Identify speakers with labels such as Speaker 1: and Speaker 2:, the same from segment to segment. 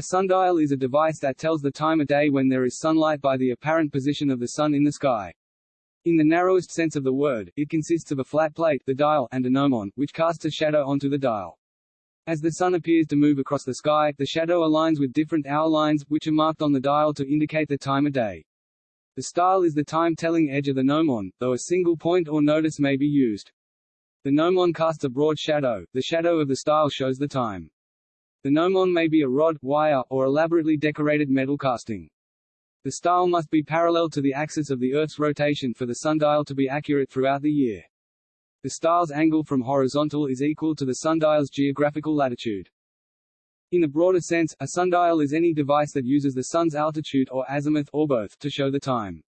Speaker 1: A sundial is a device that tells the time of day when there is sunlight by the apparent position of the sun in the sky. In the narrowest sense of the word, it consists of a flat plate the dial, and a gnomon, which casts a shadow onto the dial. As the sun appears to move across the sky, the shadow aligns with different hour lines, which are marked on the dial to indicate the time of day. The style is the time-telling edge of the gnomon, though a single point or nodus may be used. The gnomon casts a broad shadow, the shadow of the style shows the time. The gnomon may be a rod, wire, or elaborately decorated metal casting. The style must be parallel to the axis of the Earth's rotation for the sundial to be accurate throughout the year. The style's angle from horizontal is equal to the sundial's geographical latitude. In a broader sense, a sundial is any device that uses the sun's altitude or azimuth or both to show the time.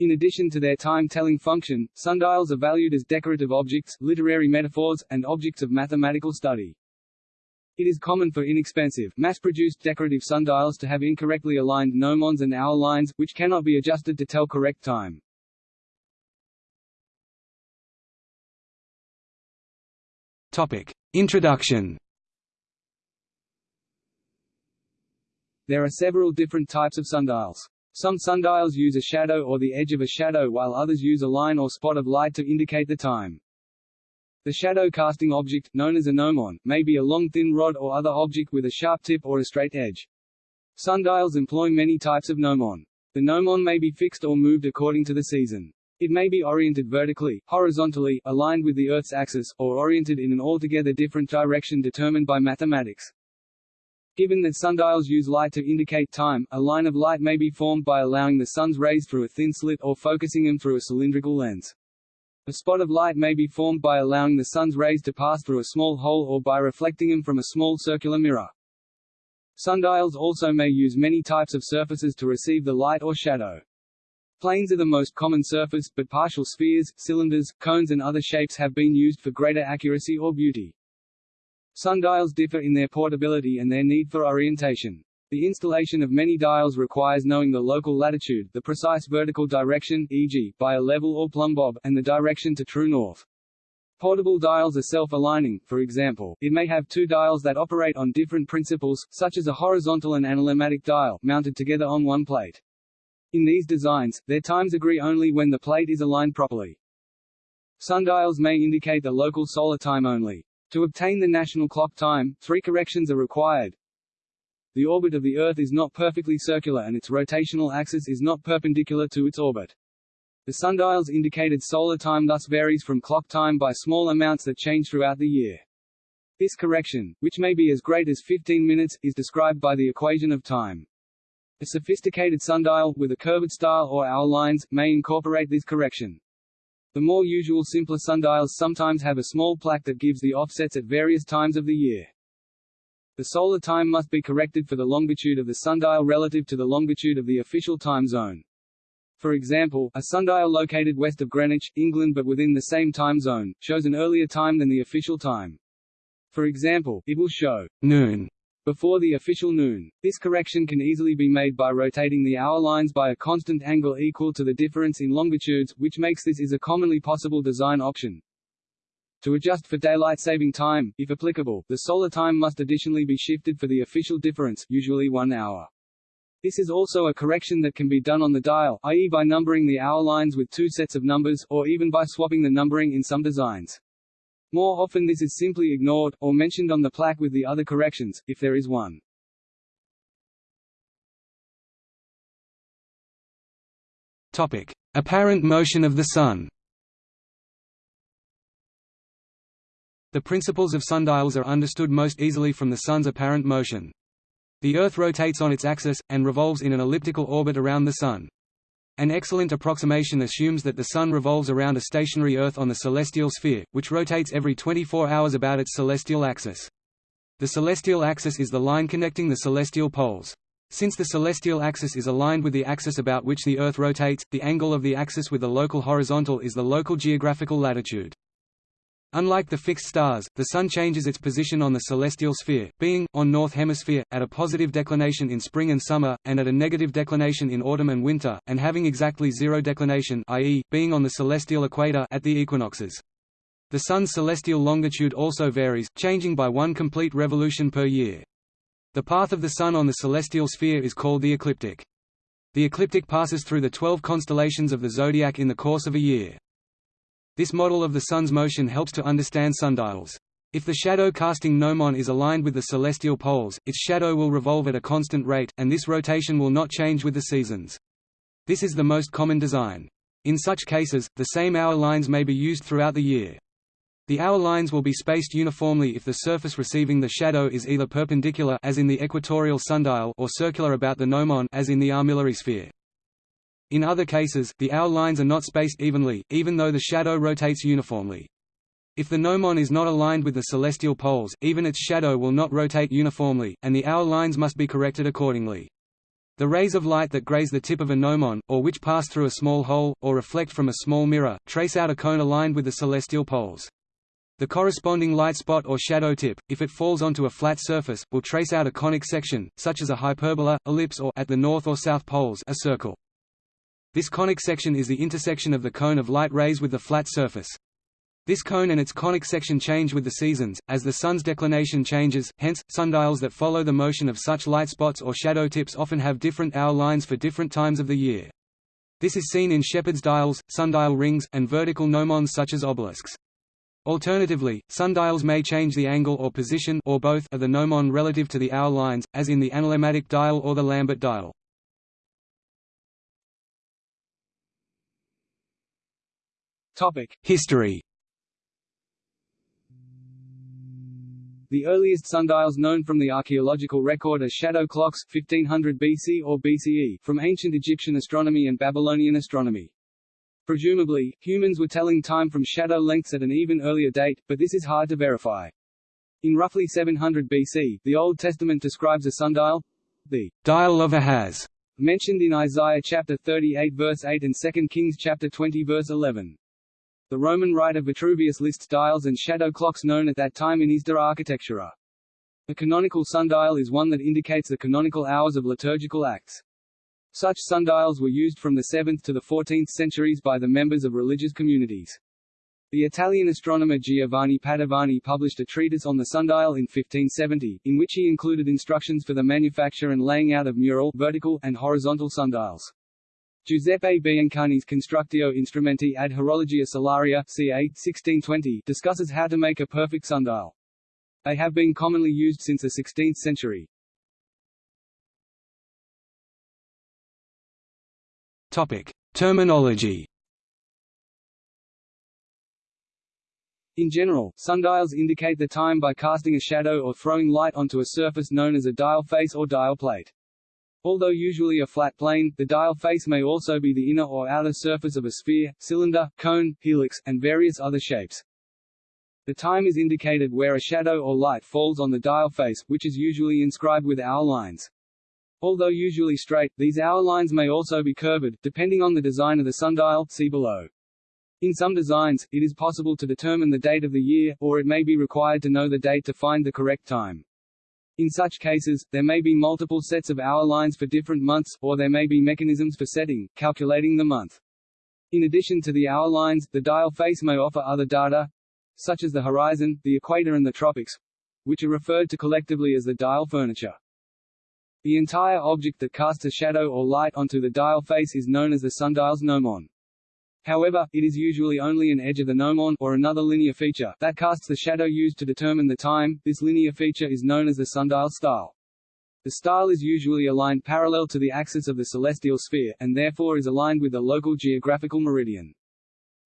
Speaker 1: In addition to their time-telling function, sundials are valued as decorative objects, literary metaphors, and objects of mathematical study. It is common for inexpensive, mass-produced decorative sundials to have incorrectly aligned gnomons and hour lines, which cannot be adjusted to tell correct time.
Speaker 2: Topic. Introduction
Speaker 1: There are several different types of sundials. Some sundials use a shadow or the edge of a shadow while others use a line or spot of light to indicate the time. The shadow casting object, known as a gnomon, may be a long thin rod or other object with a sharp tip or a straight edge. Sundials employ many types of gnomon. The gnomon may be fixed or moved according to the season. It may be oriented vertically, horizontally, aligned with the Earth's axis, or oriented in an altogether different direction determined by mathematics. Given that sundials use light to indicate time, a line of light may be formed by allowing the sun's rays through a thin slit or focusing them through a cylindrical lens. A spot of light may be formed by allowing the sun's rays to pass through a small hole or by reflecting them from a small circular mirror. Sundials also may use many types of surfaces to receive the light or shadow. Planes are the most common surface, but partial spheres, cylinders, cones and other shapes have been used for greater accuracy or beauty. Sundials differ in their portability and their need for orientation. The installation of many dials requires knowing the local latitude, the precise vertical direction e.g., by a level or plumb bob, and the direction to true north. Portable dials are self-aligning, for example, it may have two dials that operate on different principles, such as a horizontal and analemmatic dial, mounted together on one plate. In these designs, their times agree only when the plate is aligned properly. Sundials may indicate the local solar time only. To obtain the national clock time, three corrections are required. The orbit of the Earth is not perfectly circular and its rotational axis is not perpendicular to its orbit. The sundial's indicated solar time thus varies from clock time by small amounts that change throughout the year. This correction, which may be as great as 15 minutes, is described by the equation of time. A sophisticated sundial, with a curved style or hour lines, may incorporate this correction. The more usual simpler sundials sometimes have a small plaque that gives the offsets at various times of the year. The solar time must be corrected for the longitude of the sundial relative to the longitude of the official time zone. For example, a sundial located west of Greenwich, England but within the same time zone, shows an earlier time than the official time. For example, it will show noon before the official noon. This correction can easily be made by rotating the hour lines by a constant angle equal to the difference in longitudes, which makes this is a commonly possible design option. To adjust for daylight saving time, if applicable, the solar time must additionally be shifted for the official difference, usually one hour. This is also a correction that can be done on the dial, i.e. by numbering the hour lines with two sets of numbers, or even by swapping the numbering in some designs. More often this is simply ignored, or mentioned on the plaque with the other corrections, if there is one.
Speaker 2: Topic. Apparent motion of the Sun The principles of sundials are understood most easily from the Sun's apparent motion. The Earth rotates on its axis, and revolves in an elliptical orbit around the Sun. An excellent approximation assumes that the Sun revolves around a stationary Earth on the celestial sphere, which rotates every 24 hours about its celestial axis. The celestial axis is the line connecting the celestial poles. Since the celestial axis is aligned with the axis about which the Earth rotates, the angle of the axis with the local horizontal is the local geographical latitude. Unlike the fixed stars, the Sun changes its position on the celestial sphere, being, on North Hemisphere, at a positive declination in spring and summer, and at a negative declination in autumn and winter, and having exactly zero declination i.e., being on the celestial equator at the equinoxes. The Sun's celestial longitude also varies, changing by one complete revolution per year. The path of the Sun on the celestial sphere is called the ecliptic. The ecliptic passes through the twelve constellations of the zodiac in the course of a year. This model of the Sun's motion helps to understand sundials. If the shadow-casting gnomon is aligned with the celestial poles, its shadow will revolve at a constant rate, and this rotation will not change with the seasons. This is the most common design. In such cases, the same hour lines may be used throughout the year. The hour lines will be spaced uniformly if the surface receiving the shadow is either perpendicular as in the equatorial sundial or circular about the gnomon as in the armillary sphere. In other cases, the hour lines are not spaced evenly, even though the shadow rotates uniformly. If the gnomon is not aligned with the celestial poles, even its shadow will not rotate uniformly, and the hour lines must be corrected accordingly. The rays of light that graze the tip of a gnomon, or which pass through a small hole, or reflect from a small mirror, trace out a cone aligned with the celestial poles. The corresponding light spot or shadow tip, if it falls onto a flat surface, will trace out a conic section, such as a hyperbola, ellipse or at the north or south poles a circle. This conic section is the intersection of the cone of light rays with the flat surface. This cone and its conic section change with the seasons, as the sun's declination changes, hence, sundials that follow the motion of such light spots or shadow tips often have different hour lines for different times of the year. This is seen in shepherd's dials, sundial rings, and vertical gnomons such as obelisks. Alternatively, sundials may change the angle or position or both of the gnomon relative to the hour lines, as in the analemmatic dial or the Lambert dial.
Speaker 1: Topic:
Speaker 2: History.
Speaker 1: The earliest sundials known from the archaeological record are shadow clocks 1500 BC or BCE from ancient Egyptian astronomy and Babylonian astronomy. Presumably, humans were telling time from shadow lengths at an even earlier date, but this is hard to verify. In roughly 700 BC, the Old Testament describes a sundial, the dial of Ahaz, mentioned in Isaiah chapter 38 verse 8 and 2 Kings chapter 20 verse 11. The Roman writer Vitruvius lists dials and shadow clocks known at that time in his De Architectura. A canonical sundial is one that indicates the canonical hours of liturgical acts. Such sundials were used from the 7th to the 14th centuries by the members of religious communities. The Italian astronomer Giovanni Padovani published a treatise on the sundial in 1570, in which he included instructions for the manufacture and laying out of mural vertical and horizontal sundials. Giuseppe Biancani's Constructio Instrumenti ad Horologia Solaria ca. 1620 discusses how to make a perfect sundial. They have been commonly used since the 16th century.
Speaker 2: Topic: Terminology.
Speaker 1: In general, sundials indicate the time by casting a shadow or throwing light onto a surface known as a dial face or dial plate. Although usually a flat plane, the dial face may also be the inner or outer surface of a sphere, cylinder, cone, helix, and various other shapes. The time is indicated where a shadow or light falls on the dial face, which is usually inscribed with hour lines. Although usually straight, these hour lines may also be curved, depending on the design of the sundial see below. In some designs, it is possible to determine the date of the year, or it may be required to know the date to find the correct time. In such cases, there may be multiple sets of hour lines for different months, or there may be mechanisms for setting, calculating the month. In addition to the hour lines, the dial face may offer other data, such as the horizon, the equator and the tropics, which are referred to collectively as the dial furniture. The entire object that casts a shadow or light onto the dial face is known as the sundial's gnomon. However, it is usually only an edge of the gnomon, or another linear feature, that casts the shadow used to determine the time. This linear feature is known as the sundial style. The style is usually aligned parallel to the axis of the celestial sphere, and therefore is aligned with the local geographical meridian.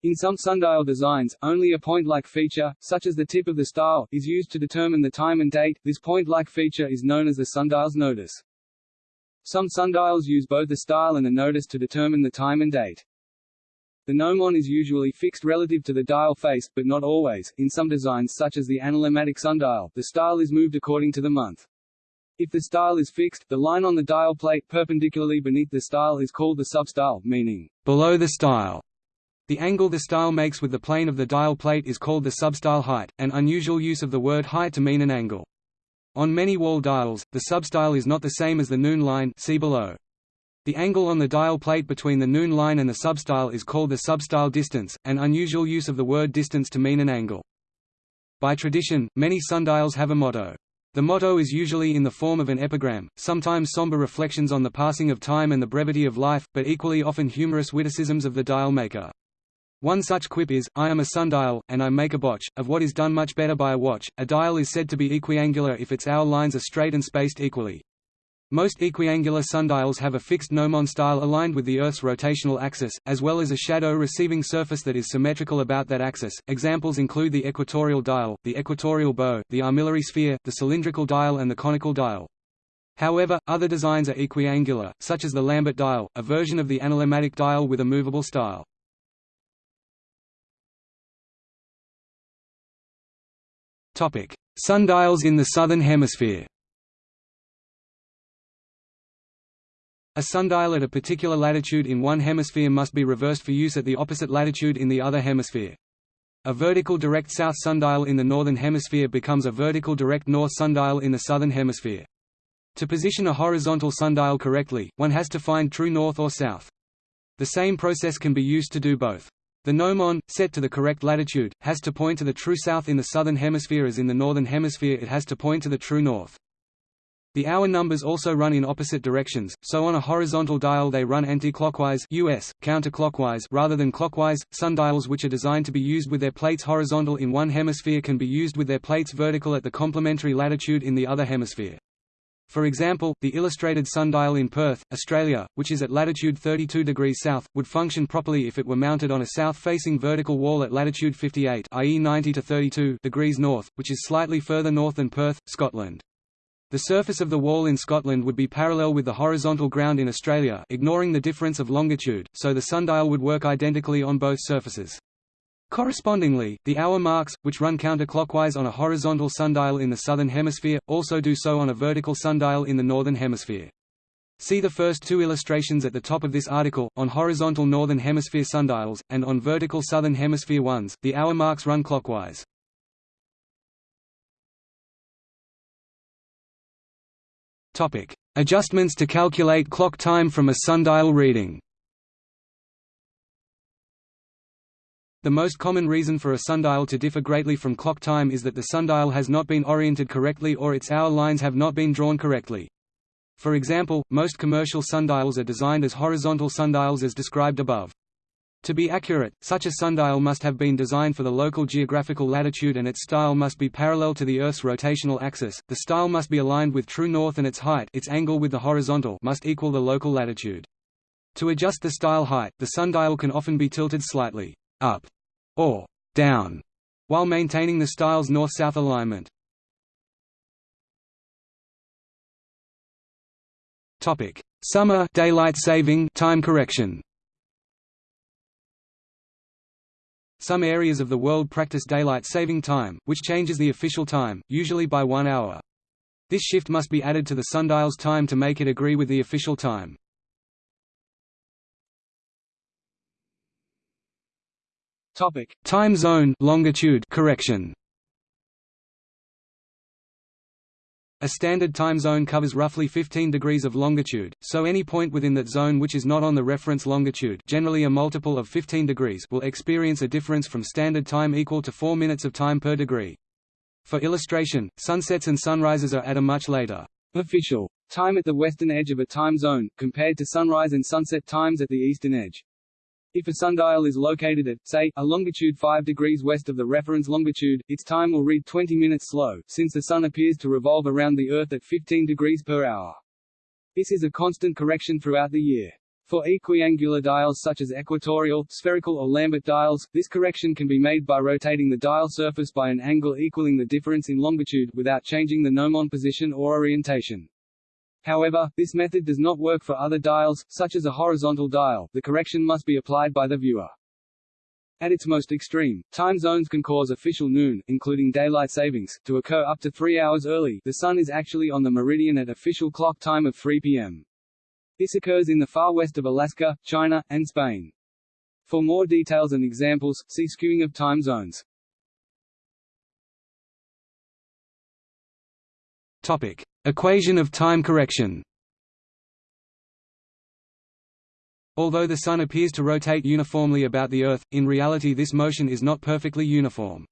Speaker 1: In some sundial designs, only a point-like feature, such as the tip of the style, is used to determine the time and date. This point-like feature is known as the sundial's nodus. Some sundials use both the style and the nodus to determine the time and date. The gnomon is usually fixed relative to the dial face, but not always. In some designs such as the analemmatic sundial, the style is moved according to the month. If the style is fixed, the line on the dial plate perpendicularly beneath the style is called the substyle, meaning below the style. The angle the style makes with the plane of the dial plate is called the substyle height, an unusual use of the word height to mean an angle. On many wall dials, the substyle is not the same as the noon line see below. The angle on the dial plate between the noon line and the substyle is called the substyle distance, an unusual use of the word distance to mean an angle. By tradition, many sundials have a motto,
Speaker 2: The motto is usually in the form of an epigram, sometimes somber reflections on the passing of time and the brevity of life, but equally often humorous witticisms of the dial maker. One such quip is, I am a sundial, and I make a botch, of what is done much better by a watch. A dial is said to be equiangular if its hour lines are straight and spaced equally. Most equiangular sundials have a fixed gnomon style aligned with the Earth's rotational axis, as well as a shadow receiving surface that is symmetrical about that axis. Examples include the equatorial dial, the equatorial bow, the armillary sphere, the cylindrical dial and the conical dial. However, other designs are equiangular, such as the Lambert dial, a version of the analemmatic dial with a movable style. Sundials in the Southern Hemisphere A sundial at a particular latitude in one hemisphere must be reversed for use at the opposite latitude in the other hemisphere. A vertical direct south sundial in the northern hemisphere becomes a vertical direct north sundial in the southern hemisphere. To position a horizontal sundial correctly, one has to find true north or south. The same process can be used to do both. The gnomon, set to the correct latitude, has to point to the true south in the southern hemisphere as in the northern hemisphere it has to point to the true north. The hour numbers also run in opposite directions, so on a horizontal dial they run anti-clockwise US, counterclockwise rather than clockwise. Sundials which are designed to be used with their plates horizontal in one hemisphere can be used with their plates vertical at the complementary latitude in the other hemisphere. For example, the illustrated sundial in Perth, Australia, which is at latitude 32 degrees south, would function properly if it were mounted on a south-facing vertical wall at latitude 58 i.e. 90 to 32 degrees north, which is slightly further north than Perth, Scotland. The surface of the wall in Scotland would be parallel with the horizontal ground in Australia ignoring the difference of longitude, so the sundial would work identically on both surfaces. Correspondingly, the hour marks, which run counterclockwise on a horizontal sundial in the southern hemisphere, also do so on a vertical sundial in the northern hemisphere. See the first two illustrations at the top of this article, on horizontal northern hemisphere sundials, and on vertical southern hemisphere ones, the hour marks run clockwise. Adjustments to calculate clock time from a sundial reading The most common reason for a sundial to differ greatly from clock time is that the sundial has not been oriented correctly or its hour lines have not been drawn correctly. For example, most commercial sundials are designed as horizontal sundials as described above. To be accurate, such a sundial must have been designed for the local geographical latitude and its style must be parallel to the Earth's rotational axis. The style must be aligned with true north and its height, its angle with the horizontal, must equal the local latitude. To adjust the style height, the sundial can often be tilted slightly up or down while maintaining the style's north-south alignment. Topic: Summer daylight saving time correction. Some areas of the world practice daylight saving time, which changes the official time, usually by one hour. This shift must be added to the sundial's time to make it agree with the official time.
Speaker 1: Topic:
Speaker 2: Time zone longitude correction. A standard time zone covers roughly 15 degrees of longitude, so any point within that zone which is not on the reference longitude generally a multiple of 15 degrees will experience a difference from standard time equal to 4 minutes of time per degree. For illustration, sunsets and sunrises are at a much later
Speaker 1: official time at the western edge of a time zone, compared to sunrise and sunset times at the eastern edge. If a sundial is located at, say, a longitude 5 degrees west of the reference longitude, its time will read 20 minutes slow, since the Sun appears to revolve around the Earth at 15 degrees per hour. This is a constant correction throughout the year. For equiangular dials such as equatorial, spherical or Lambert dials, this correction can be made by rotating the dial surface by an angle equaling the difference in longitude, without changing the gnomon position or orientation. However, this method does not work for other dials, such as a horizontal dial, the correction must be applied by the viewer. At its most extreme, time zones can cause official noon, including daylight savings, to occur up to three hours early the sun is actually on the meridian at official clock time of 3 p.m. This occurs in the far west of Alaska, China, and Spain. For more details and examples, see skewing of time zones.
Speaker 2: Topic: Equation of time correction. Although the Sun appears to rotate uniformly about the Earth, in reality this motion is not perfectly uniform.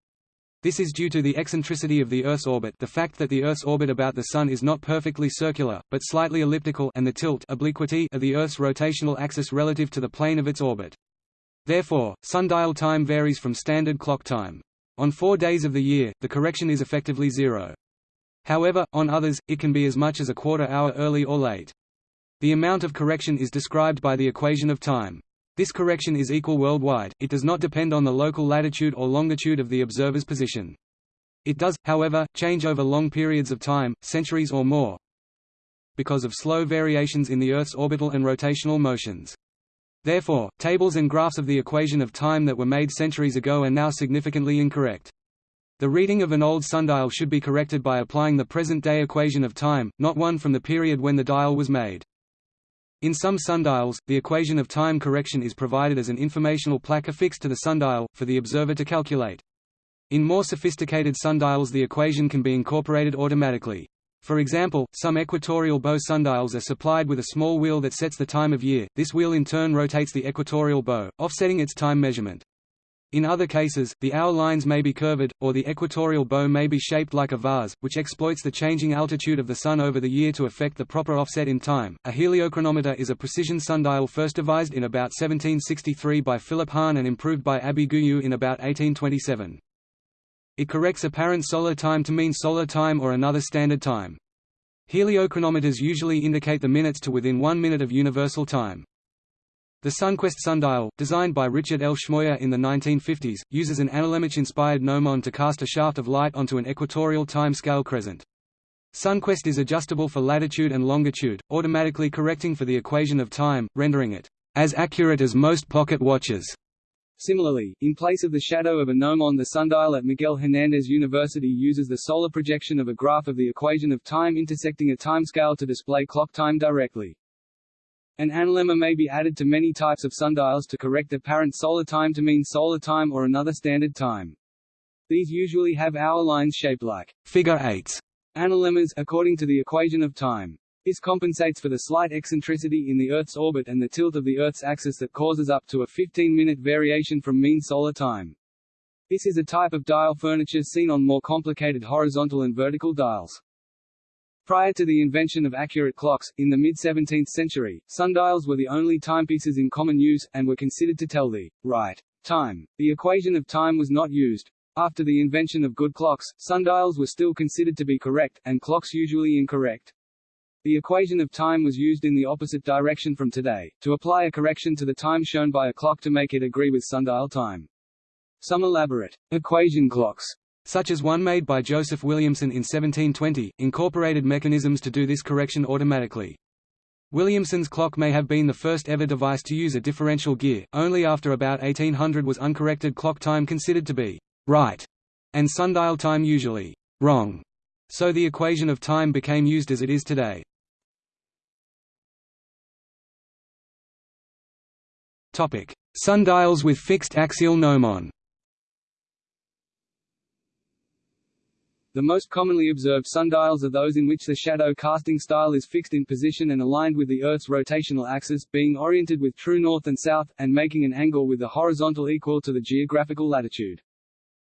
Speaker 2: This is due to the eccentricity of the Earth's orbit the fact that the Earth's orbit about the Sun is not perfectly circular, but slightly elliptical and the tilt obliquity of the Earth's rotational axis relative to the plane of its orbit. Therefore, sundial time varies from standard clock time. On four days of the year, the correction is effectively zero. However, on others, it can be as much as a quarter hour early or late. The amount of correction is described by the equation of time. This correction is equal worldwide, it does not depend on the local latitude or longitude of the observer's position. It does, however, change over long periods of time, centuries or more, because of slow variations in the Earth's orbital and rotational motions. Therefore, tables and graphs of the equation of time that were made centuries ago are now significantly incorrect. The reading of an old sundial should be corrected by applying the present-day equation of time, not one from the period when the dial was made. In some sundials, the equation of time correction is provided as an informational plaque affixed to the sundial, for the observer to calculate. In more sophisticated sundials the equation can be incorporated automatically. For example, some equatorial bow sundials are supplied with a small wheel that sets the time of year, this wheel in turn rotates the equatorial bow, offsetting its time measurement. In other cases, the hour lines may be curved, or the equatorial bow may be shaped like a vase, which exploits the changing altitude of the Sun over the year to affect the proper offset in time. A heliochronometer is a precision sundial first devised in about 1763 by Philip Hahn and improved by Abbe Guyot in about 1827. It corrects apparent solar time to mean solar time or another standard time. Heliochronometers usually indicate the minutes to within one minute of universal time. The SunQuest sundial, designed by Richard L. Schmoyer in the 1950s, uses an Analemma-inspired gnomon to cast a shaft of light onto an equatorial time-scale crescent. SunQuest is adjustable for latitude and longitude, automatically correcting for the equation of time, rendering it as accurate as most pocket watches.
Speaker 1: Similarly, in place of the shadow of a gnomon the sundial at Miguel Hernandez University uses the solar projection of a graph of the equation of time intersecting a timescale to display clock time directly. An analemma may be added to many types of sundials to correct apparent solar time to mean solar time or another standard time. These usually have hour lines shaped like
Speaker 2: figure eights
Speaker 1: analemmas according to the equation of time. This compensates for the slight eccentricity in the Earth's orbit and the tilt of the Earth's axis that causes up to a 15-minute variation from mean solar time. This is a type of dial furniture seen on more complicated horizontal and vertical dials. Prior to the invention of accurate clocks, in the mid-17th century, sundials were the only timepieces in common use, and were considered to tell the right time. The equation of time was not used. After the invention of good clocks, sundials were still considered to be correct, and clocks usually incorrect. The equation of time was used in the opposite direction from today, to apply a correction to the time shown by a clock to make it agree with sundial time. Some elaborate equation clocks
Speaker 2: such as one made by Joseph Williamson in 1720, incorporated mechanisms to do this correction automatically. Williamson's clock may have been the first ever device to use a differential gear, only after about 1800 was uncorrected clock time considered to be right, and sundial time usually wrong, so the equation of time became used as it is today. Sundials with fixed axial gnomon
Speaker 1: The most commonly observed sundials are those in which the shadow casting style is fixed in position and aligned with the Earth's rotational axis, being oriented with true north and south, and making an angle with the horizontal equal to the geographical latitude.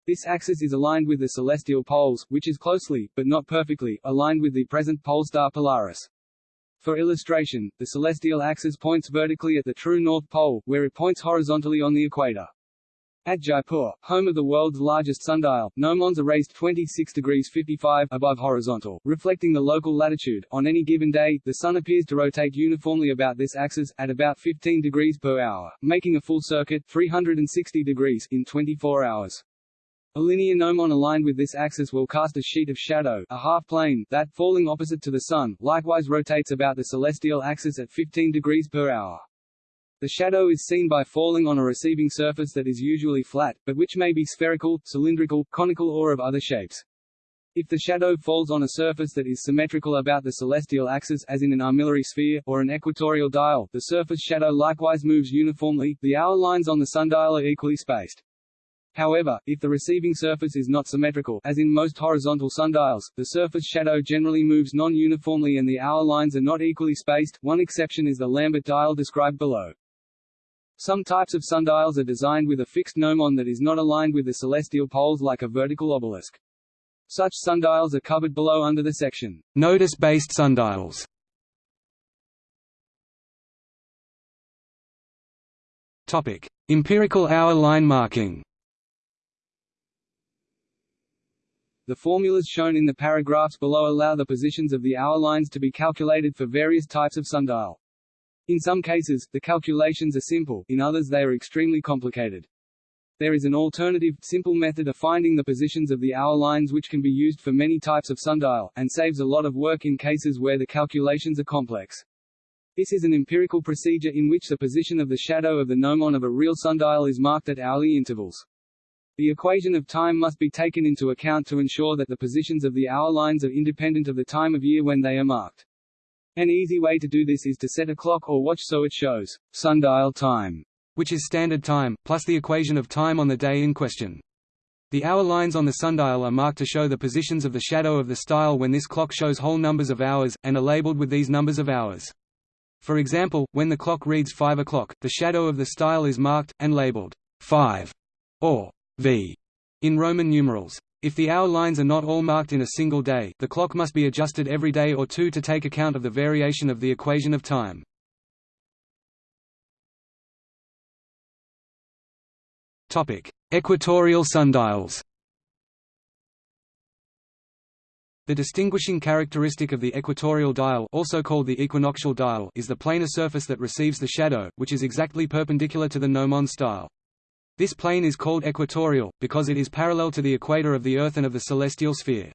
Speaker 1: This axis is aligned with the celestial poles, which is closely, but not perfectly, aligned with the present pole star Polaris. For illustration, the celestial axis points vertically at the true north pole, where it points horizontally on the equator. At Jaipur, home of the world's largest sundial, gnomons are raised 26 degrees 55 above horizontal, reflecting the local latitude. On any given day, the sun appears to rotate uniformly about this axis, at about 15 degrees per hour, making a full circuit 360 degrees in 24 hours. A linear gnomon aligned with this axis will cast a sheet of shadow, a half plane, that, falling opposite to the Sun, likewise rotates about the celestial axis at 15 degrees per hour. The shadow is seen by falling on a receiving surface that is usually flat, but which may be spherical, cylindrical, conical or of other shapes. If the shadow falls on a surface that is symmetrical about the celestial axis as in an armillary sphere, or an equatorial dial, the surface shadow likewise moves uniformly, the hour lines on the sundial are equally spaced. However, if the receiving surface is not symmetrical as in most horizontal sundials, the surface shadow generally moves non-uniformly and the hour lines are not equally spaced, one exception is the Lambert dial described below. Some types of sundials are designed with a fixed gnomon that is not aligned with the celestial poles like a vertical obelisk. Such sundials are covered below under the section,
Speaker 2: Nodus-based sundials. Topic: Empirical hour line marking.
Speaker 1: The formulas shown in the paragraphs below allow the positions of the hour lines to be calculated for various types of sundial. In some cases, the calculations are simple, in others they are extremely complicated. There is an alternative, simple method of finding the positions of the hour lines which can be used for many types of sundial, and saves a lot of work in cases where the calculations are complex. This is an empirical procedure in which the position of the shadow of the gnomon of a real sundial is marked at hourly intervals. The equation of time must be taken into account to ensure that the positions of the hour lines are independent of the time of year when they are marked. An easy way to do this is to set a clock or watch so it shows sundial time,
Speaker 2: which is standard time, plus the equation of time on the day in question. The hour lines on the sundial are marked to show the positions of the shadow of the style when this clock shows whole numbers of hours, and are labeled with these numbers of hours. For example, when the clock reads 5 o'clock, the shadow of the style is marked, and labeled 5 or v in Roman numerals. If the hour lines are not all marked in a single day, the clock must be adjusted every day or two to take account of the variation of the equation of time. Topic: Equatorial sundials. The distinguishing characteristic of the equatorial dial also called the equinoctial dial is the planar surface that receives the shadow, which is exactly perpendicular to the gnomon style. This plane is called equatorial, because it is parallel to the equator of the Earth and of the celestial sphere.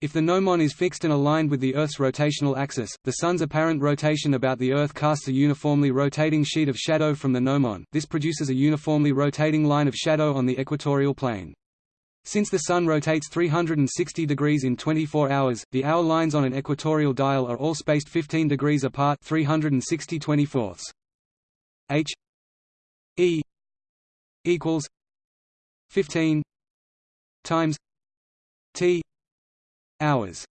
Speaker 2: If the gnomon is fixed and aligned with the Earth's rotational axis, the Sun's apparent rotation about the Earth casts a uniformly rotating sheet of shadow from the gnomon, this produces a uniformly rotating line of shadow on the equatorial plane. Since the Sun rotates 360 degrees in 24 hours, the hour lines on an equatorial dial are all spaced 15 degrees apart 360 24 H E equals 15 times T hours.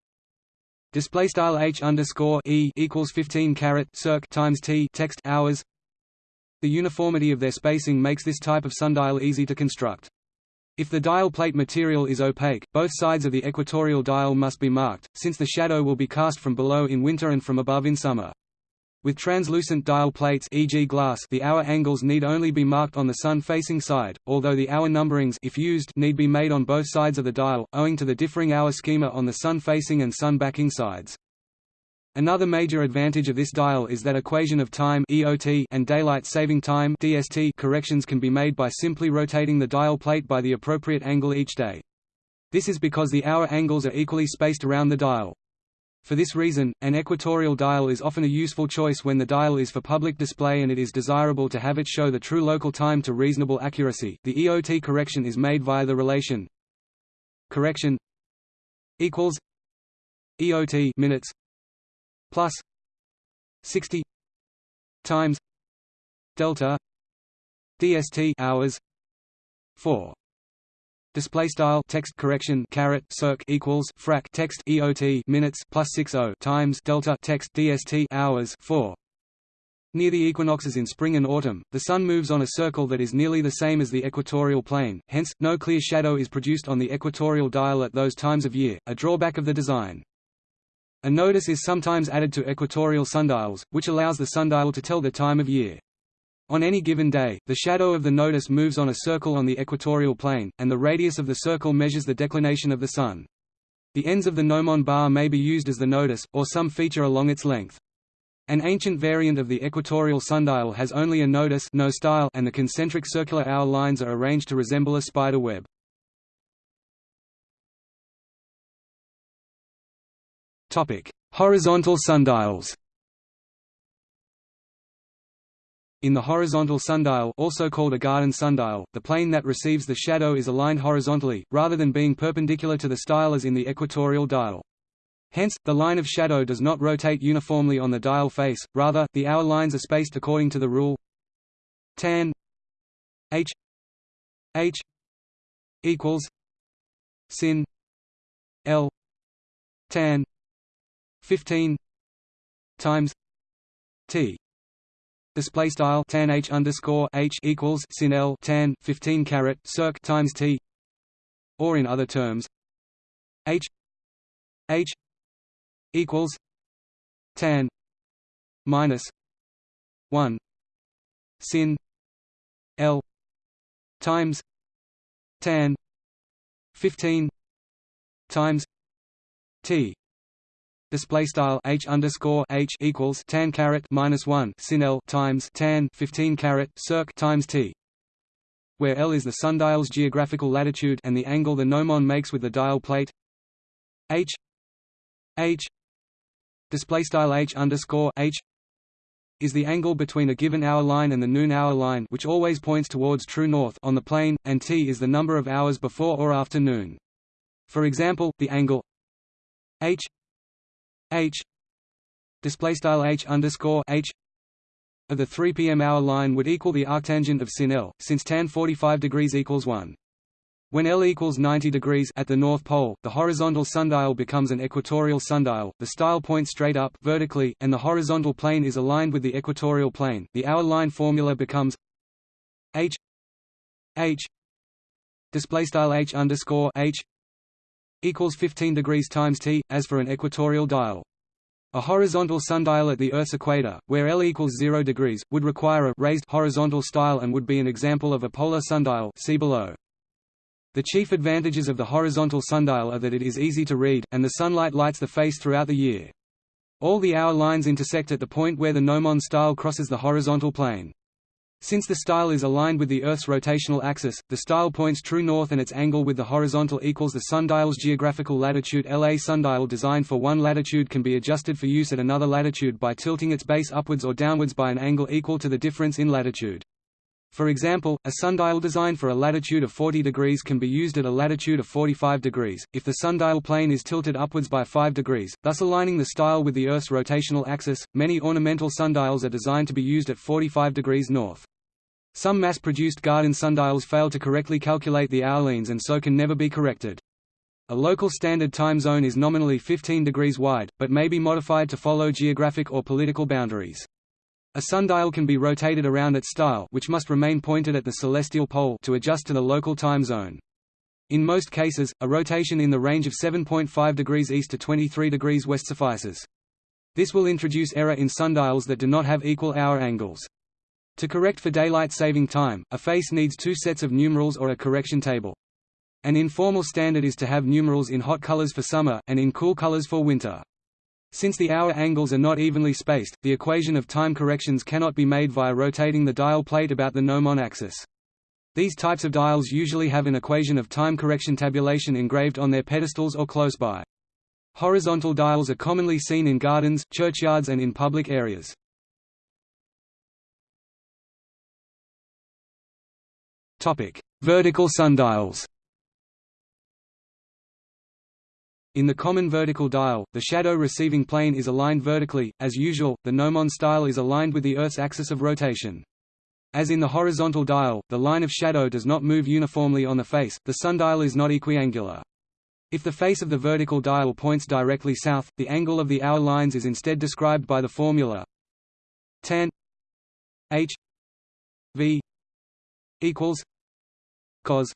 Speaker 2: Display style h underscore e equals 15 caret circ times t text hours. The uniformity of their spacing makes this type of sundial easy to construct. If the dial plate material is opaque, both sides of the equatorial dial must be marked, since the shadow will be cast from below in winter and from above in summer. With translucent dial plates e.g. glass the hour angles need only be marked on the sun-facing side, although the hour numberings if used need be made on both sides of the dial, owing to the differing hour schema on the sun-facing and sun-backing sides. Another major advantage of this dial is that equation of time EOT and daylight saving time DST corrections can be made by simply rotating the dial plate by the appropriate angle each day. This is because the hour angles are equally spaced around the dial. For this reason, an equatorial dial is often a useful choice when the dial is for public display and it is desirable to have it show the true local time to reasonable accuracy. The EOT correction is made via the relation correction equals EOT minutes plus 60 times delta DST hours 4 display style text correction caret circ equals frac text eot minutes plus 60 times delta text dst hours 4 Near the equinoxes in spring and autumn, the Sun moves on a circle that is nearly the same as the equatorial plane, hence, no clear shadow is produced on the equatorial dial at those times of year, a drawback of the design. A nodus is sometimes added to equatorial sundials, which allows the sundial to tell the time of year. On any given day, the shadow of the nodus moves on a circle on the equatorial plane, and the radius of the circle measures the declination of the Sun. The ends of the gnomon bar may be used as the nodus, or some feature along its length. An ancient variant of the equatorial sundial has only a nodus no style and the concentric circular hour lines are arranged to resemble a spider web. Horizontal sundials In the horizontal sundial also called a garden sundial, the plane that receives the shadow is aligned horizontally, rather than being perpendicular to the style as in the equatorial dial. Hence, the line of shadow does not rotate uniformly on the dial face, rather, the hour lines are spaced according to the rule tan h h equals sin l tan 15 times t display style tan h underscore h equals sin l tan 15 caret circ times t. Or in other terms h h equals tan minus 1 sin l times tan 15 times t display style h underscore h equals tan caret minus one sin l times tan 15 caret circ times t, where l is the sundial's geographical latitude and the angle the gnomon makes with the dial plate. h h display style h underscore h is the angle between a given hour line and the noon hour line which always points towards true north on the plane, and t is the number of hours before or after noon. For example, the angle h h display style h underscore h of the 3 p.m. hour line would equal the arctangent of sin L, since tan 45 degrees equals 1. When L equals 90 degrees at the North Pole, the horizontal sundial becomes an equatorial sundial. The style points straight up vertically, and the horizontal plane is aligned with the equatorial plane. The hour line formula becomes h h display style h underscore h equals 15 degrees times t, as for an equatorial dial. A horizontal sundial at the Earth's equator, where L equals 0 degrees, would require a raised horizontal style and would be an example of a polar sundial see below. The chief advantages of the horizontal sundial are that it is easy to read, and the sunlight lights the face throughout the year. All the hour lines intersect at the point where the gnomon style crosses the horizontal plane. Since the style is aligned with the Earth's rotational axis, the style points true north and its angle with the horizontal equals the sundial's geographical latitude LA sundial designed for one latitude can be adjusted for use at another latitude by tilting its base upwards or downwards by an angle equal to the difference in latitude. For example, a sundial designed for a latitude of 40 degrees can be used at a latitude of 45 degrees, if the sundial plane is tilted upwards by 5 degrees, thus aligning the style with the Earth's rotational axis. Many ornamental sundials are designed to be used at 45 degrees north. Some mass-produced garden sundials fail to correctly calculate the hourlines and so can never be corrected. A local standard time zone is nominally 15 degrees wide, but may be modified to follow geographic or political boundaries. A sundial can be rotated around its style which must remain pointed at the celestial pole to adjust to the local time zone. In most cases, a rotation in the range of 7.5 degrees east to 23 degrees west suffices. This will introduce error in sundials that do not have equal hour angles. To correct for daylight saving time, a face needs two sets of numerals or a correction table. An informal standard is to have numerals in hot colors for summer, and in cool colors for winter. Since the hour angles are not evenly spaced, the equation of time corrections cannot be made via rotating the dial plate about the gnomon axis. These types of dials usually have an equation of time correction tabulation engraved on their pedestals or close by. Horizontal dials are commonly seen in gardens, churchyards and in public areas. Vertical sundials. In the common vertical dial, the shadow receiving plane is aligned vertically. As usual, the gnomon style is aligned with the Earth's axis of rotation. As in the horizontal dial, the line of shadow does not move uniformly on the face, the sundial is not equiangular. If the face of the vertical dial points directly south, the angle of the hour lines is instead described by the formula tan h v equals cos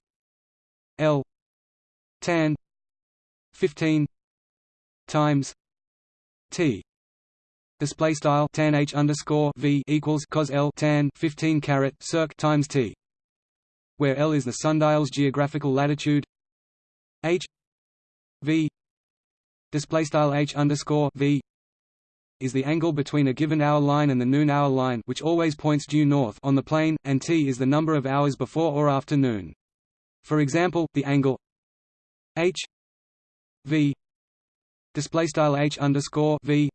Speaker 2: L tan 15 times T display style tan H underscore V equals cos L tan 15 caret circ times T where L is the sundial's geographical latitude H V display style H underscore V is the angle between a given hour line and the noon hour line which always points due north on the plane, and t is the number of hours before or after noon. For example, the angle h v display style h underscore v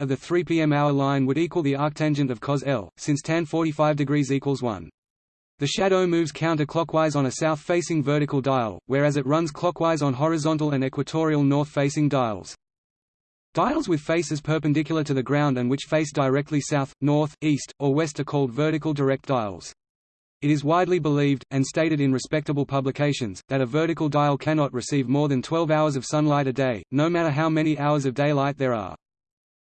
Speaker 2: of the 3 p.m. hour line would equal the arctangent of cos L, since tan 45 degrees equals 1. The shadow moves counterclockwise on a south-facing vertical dial, whereas it runs clockwise on horizontal and equatorial north-facing dials. Dials with faces perpendicular to the ground and which face directly south, north, east, or west are called vertical direct dials. It is widely believed, and stated in respectable publications, that a vertical dial cannot receive more than 12 hours of sunlight a day, no matter how many hours of daylight there are.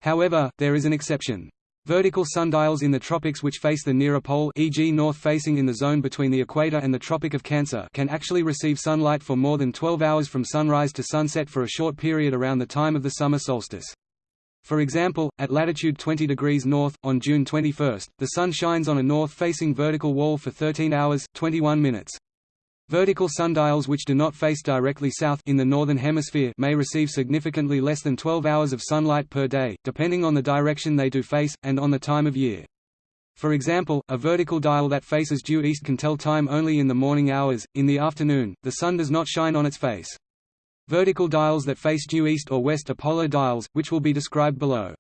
Speaker 2: However, there is an exception. Vertical sundials in the tropics which face the nearer pole e.g. north-facing in the zone between the equator and the Tropic of Cancer can actually receive sunlight for more than 12 hours from sunrise to sunset for a short period around the time of the summer solstice. For example, at latitude 20 degrees north, on June 21, the sun shines on a north-facing vertical wall for 13 hours, 21 minutes. Vertical sundials which do not face directly south in the northern hemisphere may receive significantly less than 12 hours of sunlight per day, depending on the direction they do face, and on the time of year. For example, a vertical dial that faces due east can tell time only in the morning hours, in the afternoon, the sun does not shine on its face. Vertical dials that face due east or west are polar dials, which will be described below.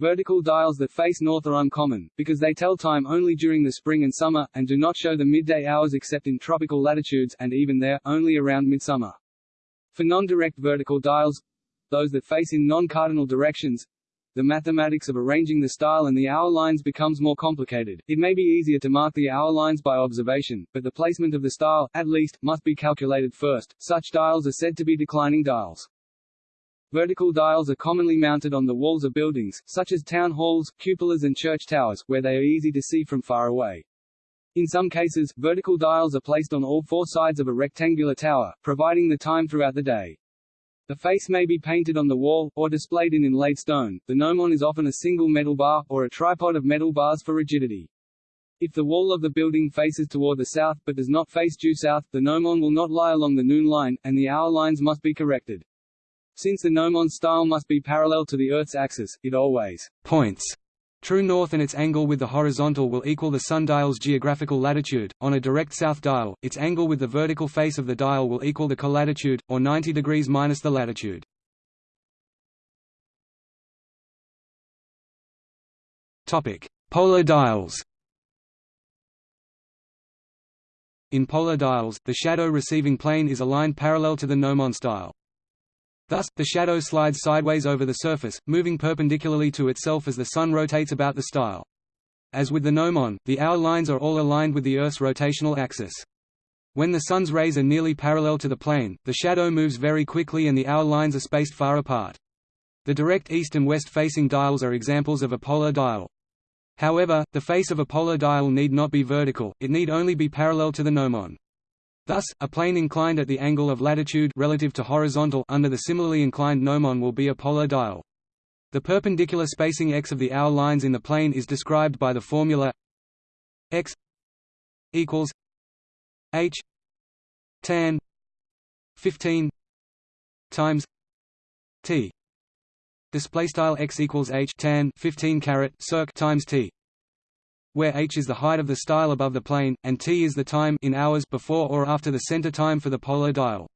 Speaker 1: Vertical dials that face north are uncommon, because they tell time only during the spring and summer, and do not show the midday hours except in tropical latitudes, and even there, only around midsummer. For non-direct vertical dials, those that face in non-cardinal directions, the mathematics of arranging the style and the hour lines becomes more complicated. It may be easier to mark the hour lines by observation, but the placement of the style, at least, must be calculated first. Such dials are said to be declining dials. Vertical dials are commonly mounted on the walls of buildings, such as town halls, cupolas and church towers, where they are easy to see from far away. In some cases, vertical dials are placed on all four sides of a rectangular tower, providing the time throughout the day. The face may be painted on the wall, or displayed in inlaid stone. The gnomon is often a single metal bar, or a tripod of metal bars for rigidity. If the wall of the building faces toward the south, but does not face due south, the gnomon will not lie along the noon line, and the hour lines must be corrected. Since the gnomon style must be parallel to the Earth's axis, it always
Speaker 2: points true north and its angle with the horizontal will equal the sundial's geographical latitude. On a direct south dial, its angle with the vertical face of the dial will equal the colatitude, or 90 degrees minus the latitude. Topic: Polar dials. In polar dials, the shadow receiving plane is aligned parallel to the gnomon style. Thus, the shadow slides sideways over the surface, moving perpendicularly to itself as the Sun rotates about the style. As with the gnomon, the hour lines are all aligned with the Earth's rotational axis. When the Sun's rays are nearly parallel to the plane, the shadow moves very quickly and the hour lines are spaced far apart. The direct east and west facing dials are examples of a polar dial. However, the face of a polar dial need not be vertical, it need only be parallel to the gnomon. Thus, a plane inclined at the angle of latitude relative to horizontal under the similarly inclined gnomon will be a polar dial. The perpendicular spacing x of the hour lines in the plane is described by the formula x equals h tan 15 times t display style x equals h tan 15 caret circ times t where h is the height of the style above the plane, and t is the time in hours before or after the center time for the polar dial.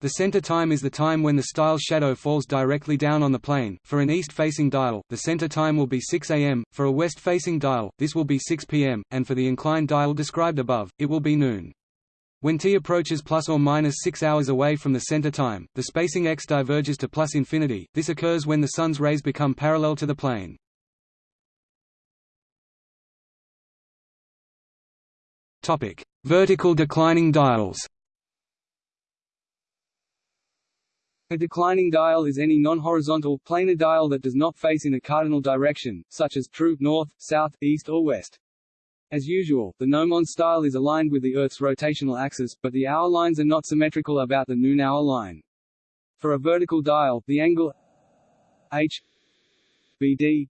Speaker 2: The center time is the time when the style shadow falls directly down on the plane. For an east-facing dial, the center time will be 6 am, for a west-facing dial, this will be 6 pm, and for the inclined dial described above, it will be noon. When t approaches plus or minus 6 hours away from the center time, the spacing x diverges to plus infinity. This occurs when the sun's rays become parallel to the plane. Topic: Vertical declining dials.
Speaker 1: A declining dial is any non-horizontal, planar dial that does not face in a cardinal direction, such as true north, south, east or west. As usual, the gnomon style is aligned with the Earth's rotational axis, but the hour lines are not symmetrical about the noon hour line. For a vertical dial, the angle h bd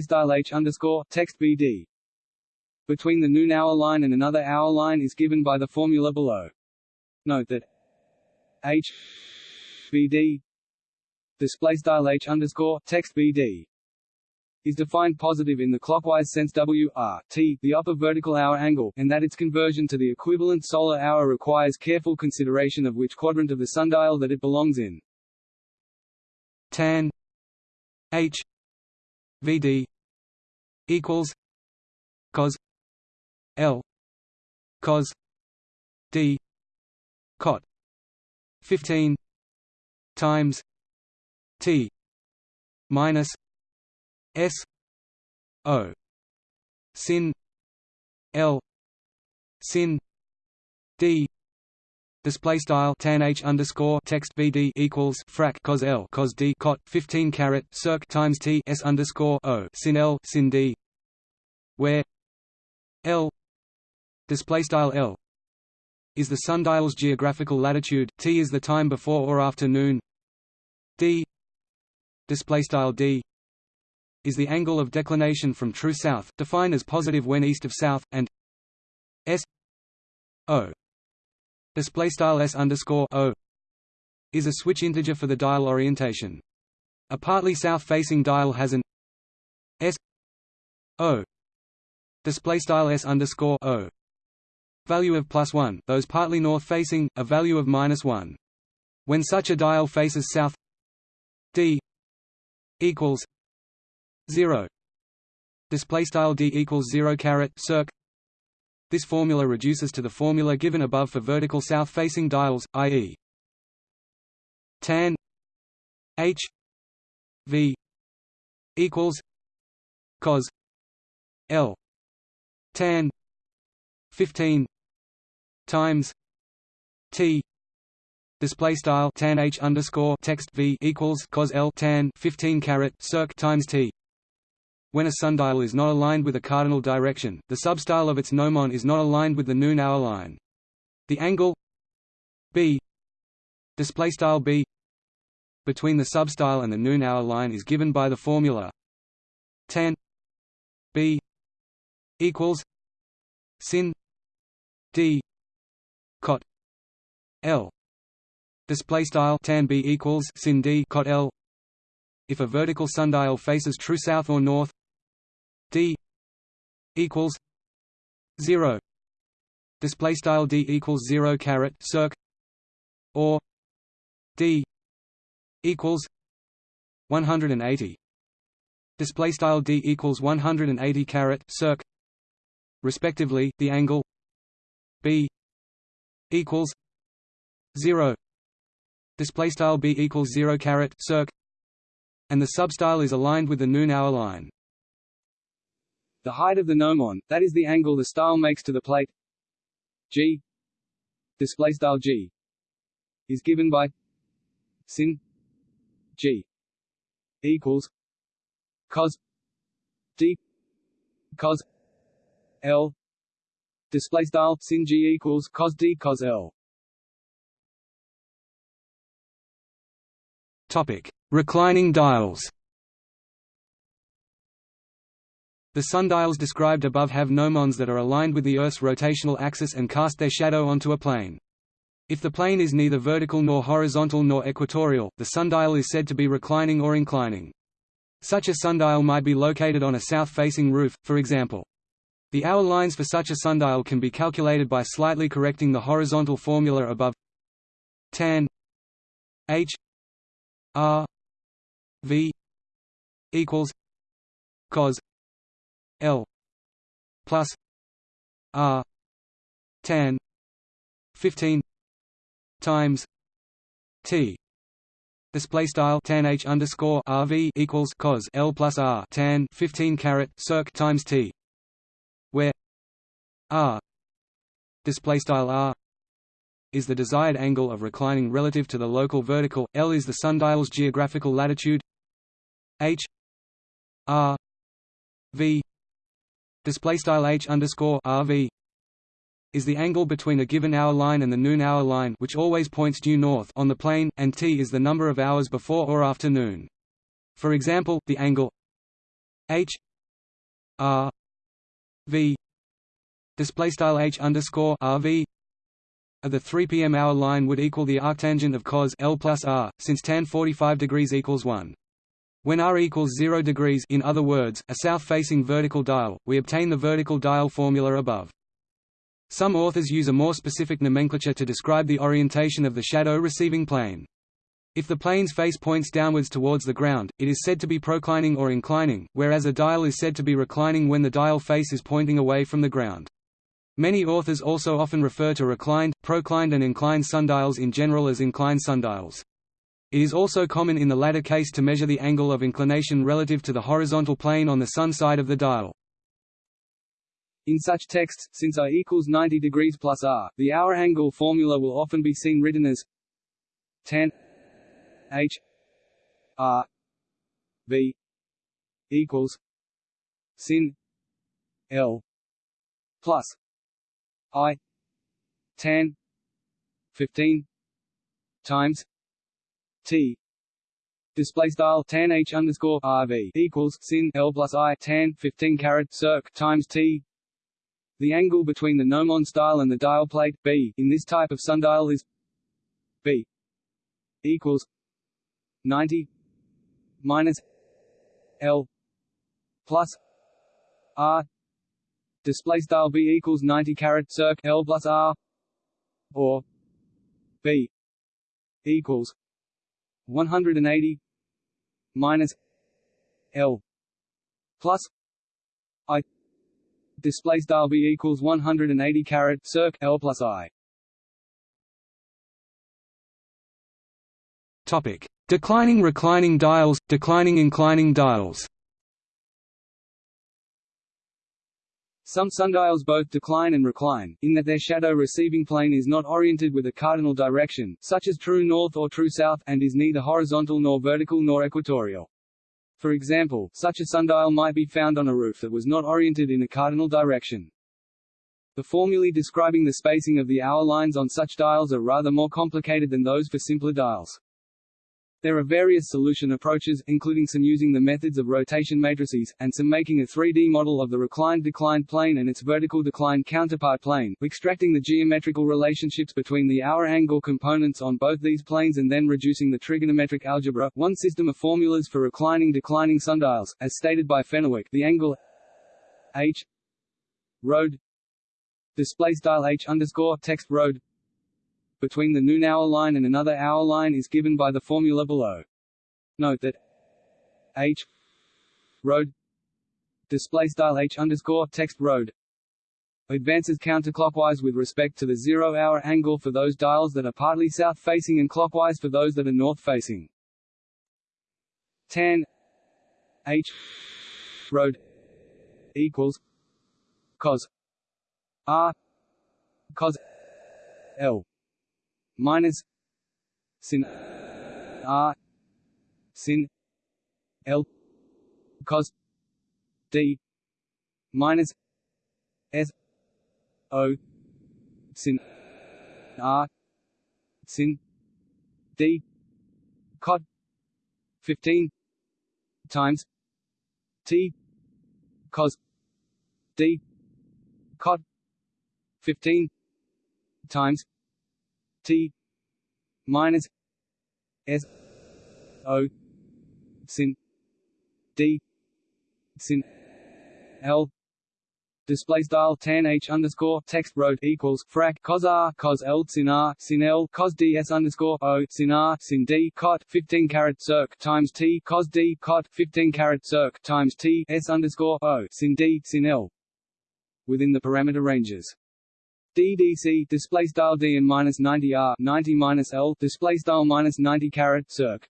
Speaker 1: style h underscore text bd between the noon hour line and another hour line is given by the formula below. Note that h bd display style h underscore text bd is defined positive in the clockwise sense w r t, the upper vertical hour angle, and that its conversion to the equivalent solar hour requires careful consideration of which quadrant of the sundial that it belongs in.
Speaker 2: Tan H V D equals cos L cos D cot 15 times T minus S O sin L sin D display style tan h underscore text vd equals frac cos l cos d cot 15 caret circ times t s underscore o sin l sin d where l display style l is the sundial's geographical latitude t is the time before or after noon. D display style d is the angle of declination from true south defined as positive when east of south and s o display style s underscore o is a switch integer for the dial orientation. A partly south-facing dial has an s o display style s underscore o value of plus one. Those partly north-facing, a value of minus one. When such a dial faces south, d equals zero. Display style d equals zero caret circ. This formula reduces to the formula given above for vertical south-facing dials, i.e. tan h v equals cos l tan 15 times t display style tan h underscore text v equals cos l tan 15 caret circ times t when a sundial is not aligned with a cardinal direction, the substyle of its gnomon is not aligned with the noon hour line. The angle b display style b between the substyle and the noon hour line is given by the formula tan b equals sin d l. Display style tan b equals sin d cot l. If a vertical sundial faces true south or north d equals 0 display style d equals 0 caret circ or d equals 180 display style d equals 180 caret circ respectively the angle b equals 0 display style b equals 0 caret circ. And the substyle is aligned with the noon hour line.
Speaker 1: The height of the gnomon that is the angle the style makes to the plate. G. Display style g. Is given by sin. G. Equals cos d. Cos l. Display style sin g equals cos d cos l
Speaker 2: topic reclining dials The sundials described above have gnomons that are aligned with the Earth's rotational axis and cast their shadow onto a plane. If the plane is neither vertical nor horizontal nor equatorial, the sundial is said to be reclining or inclining. Such a sundial might be located on a south-facing roof, for example. The hour lines for such a sundial can be calculated by slightly correcting the horizontal formula above tan h r v equals cos l plus r tan 15 times T. Display style tan H underscore RV equals cos L plus R tan 15 caret circ times T where R display style R is the desired angle of reclining relative to the local vertical L is the sundial's geographical latitude H R V display style H underscore RV is the angle between a given hour line and the noon hour line which always points due north on the plane, and t is the number of hours before or after noon. For example, the angle h r v display style h underscore rv of the 3 p.m. hour line would equal the arctangent of cos l plus r, since tan 45 degrees equals 1. When r equals 0 degrees in other words, a south-facing vertical dial, we obtain the vertical dial formula above. Some authors use a more specific nomenclature to describe the orientation of the shadow-receiving plane. If the plane's face points downwards towards the ground, it is said to be proclining or inclining, whereas a dial is said to be reclining when the dial face is pointing away from the ground. Many authors also often refer to reclined, proclined and inclined sundials in general as inclined sundials. It is also common in the latter case to measure the angle of inclination relative to the horizontal plane on the sun side of the dial.
Speaker 1: In such texts, since I equals 90 degrees plus r, the hour angle formula will often be seen written as tan h r v equals sin l plus i tan 15 times t. Display style tan h underscore rv equals sin l plus i tan 15 caret circ times t. The angle between the gnomon style and the dial plate, B, in this type of sundial is B equals 90 minus L plus R display style B equals 90 caret circ L plus R or B equals 180 minus L plus I display style b equals 180 caret circ l plus i.
Speaker 2: Topic: Declining reclining dials, declining inclining dials.
Speaker 1: Some sundials both decline and recline, in that their shadow receiving plane is not oriented with a cardinal direction, such as true north or true south, and is neither horizontal nor vertical nor equatorial. For example, such a sundial might be found on a roof that was not oriented in a cardinal direction. The formulae describing the spacing of the hour lines on such dials are rather more complicated than those for simpler dials. There are various solution approaches, including some using the methods of rotation matrices, and some making a 3D model of the reclined declined plane and its vertical declined counterpart plane, extracting the geometrical relationships between the hour angle components on both these planes and then reducing the trigonometric algebra. One system of formulas for reclining declining sundials, as stated by Fenwick, the angle h road display style h underscore text road between the noon hour line and another hour line is given by the formula below. Note that h road display style h underscore text road advances counterclockwise with respect to the zero-hour angle for those dials that are partly south-facing and clockwise for those that are north-facing. Tan h road equals cos r cos l minus sin r sin l cos d minus s o sin r sin d cot 15 times t cos d cot 15 times T minus S O sin D sin L display style tan h underscore text road equals frac cos r cos l sin r sin l cos ds underscore o sin r sin d cot 15 caret circ times t cos d cot 15 caret circ times t s underscore o sin d sin l within the parameter ranges. DDC display style D and minus 90 R 90 minus L display style minus 90 carat circ.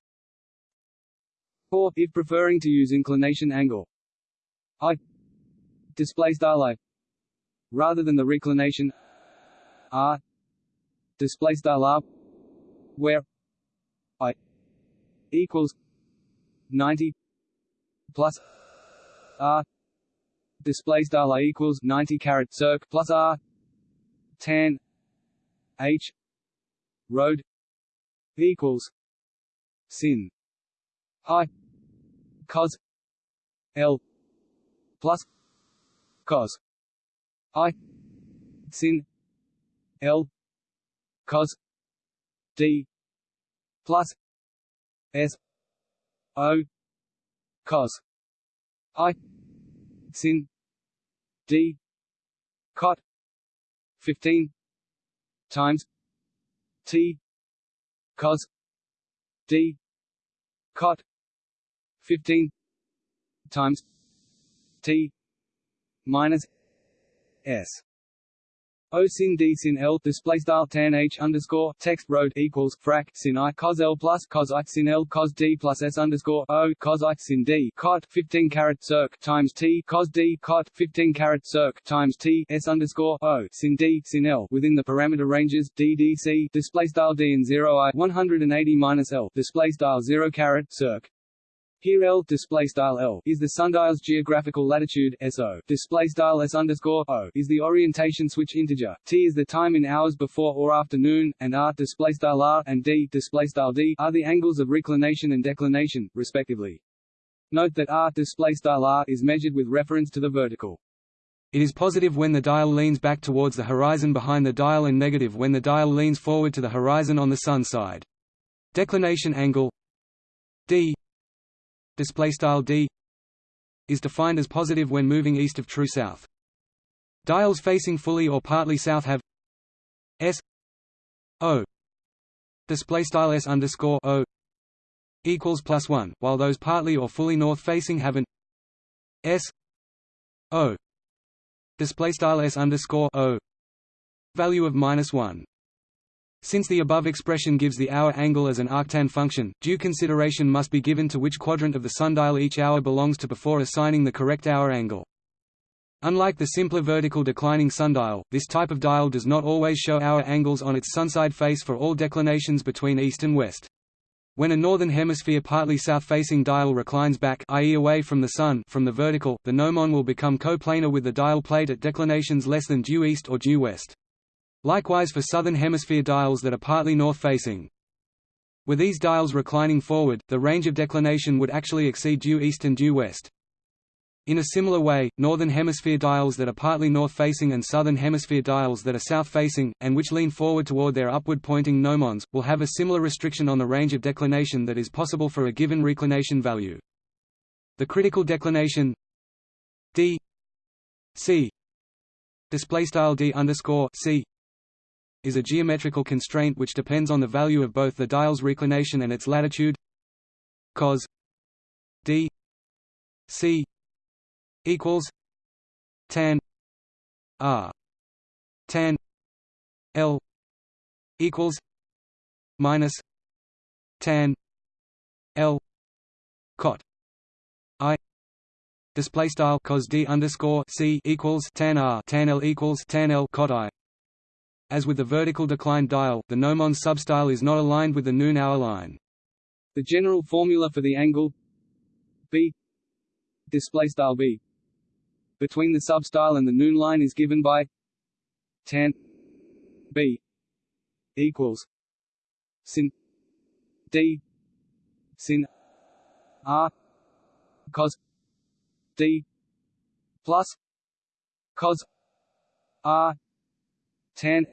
Speaker 1: Or if preferring to use inclination angle. I display style I rather than the reclination R. Display style R where I equals 90 plus R. Display style I equals 90 carat circ plus R tan h road equals sin i cos l plus cos i sin l cos d plus s o cos i sin d cot 15 times T cos D cot 15 times T minus S O sin D sin L display style tan H underscore text road equals frac sin I cos L plus cos I sin L cos D plus S underscore O cos I sin D cot 15 caret circ times T cos D cot 15 caret circ times T S underscore O sin D sin L within the parameter ranges D D C display style D and 0 I 180 minus L display style 0 caret circ here L display style L is the sundial's geographical latitude SO display style S underscore O is the orientation switch integer. T is the time in hours before or after noon, and R display style R and D display style D are the angles of reclination and declination, respectively. Note that R display style R is measured with reference to the vertical.
Speaker 2: It is positive when the dial leans back towards the horizon behind the dial and negative when the dial leans forward to the horizon on the sun side. Declination angle d display style d is defined as positive when moving east of true south. Dials facing fully or partly south have s o display style s underscore o equals plus one, while those partly or fully north facing have an s o display style s underscore o value of minus one. Since the above expression gives the hour angle as an arctan function, due consideration must be given to which quadrant of the sundial each hour belongs to before assigning the correct hour angle. Unlike the simpler vertical declining sundial, this type of dial does not always show hour angles on its sunside face for all declinations between east and west. When a northern hemisphere partly south-facing dial reclines back i.e. away from the sun from the vertical, the gnomon will become coplanar with the dial plate at declinations less than due east or due west. Likewise for southern hemisphere dials that are partly north-facing. Were these dials reclining forward, the range of declination would actually exceed due east and due west. In a similar way, northern hemisphere dials that are partly north-facing and southern hemisphere dials that are south-facing, and which lean forward toward their upward-pointing gnomons, will have a similar restriction on the range of declination that is possible for a given reclination value. The critical declination d c display style d underscore c is a geometrical constraint which depends on the value of both the dial's reclination and its latitude. Cos d c equals tan r tan l equals minus tan l cot i display style cos d underscore c equals tan r tan l equals tan l cot i as with the vertical decline dial, the gnomon substyle is not aligned with the noon hour line.
Speaker 1: The general formula for the angle b display style b between the substyle and the noon line is given by tan b equals sin d sin r cos d plus cos r tan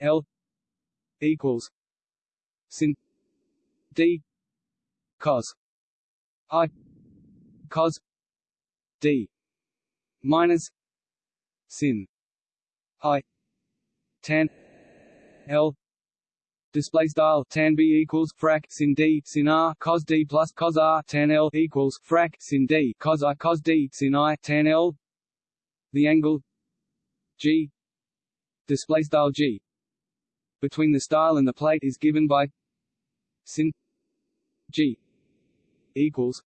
Speaker 1: L equals sin D cos I cos D minus sin I tan L Display style tan b equals frac sin d sin r cos d plus cos r tan l equals frac sin d cos i cos d sin i tan l. The angle g display style g. Between the style and the plate is given by sin g equals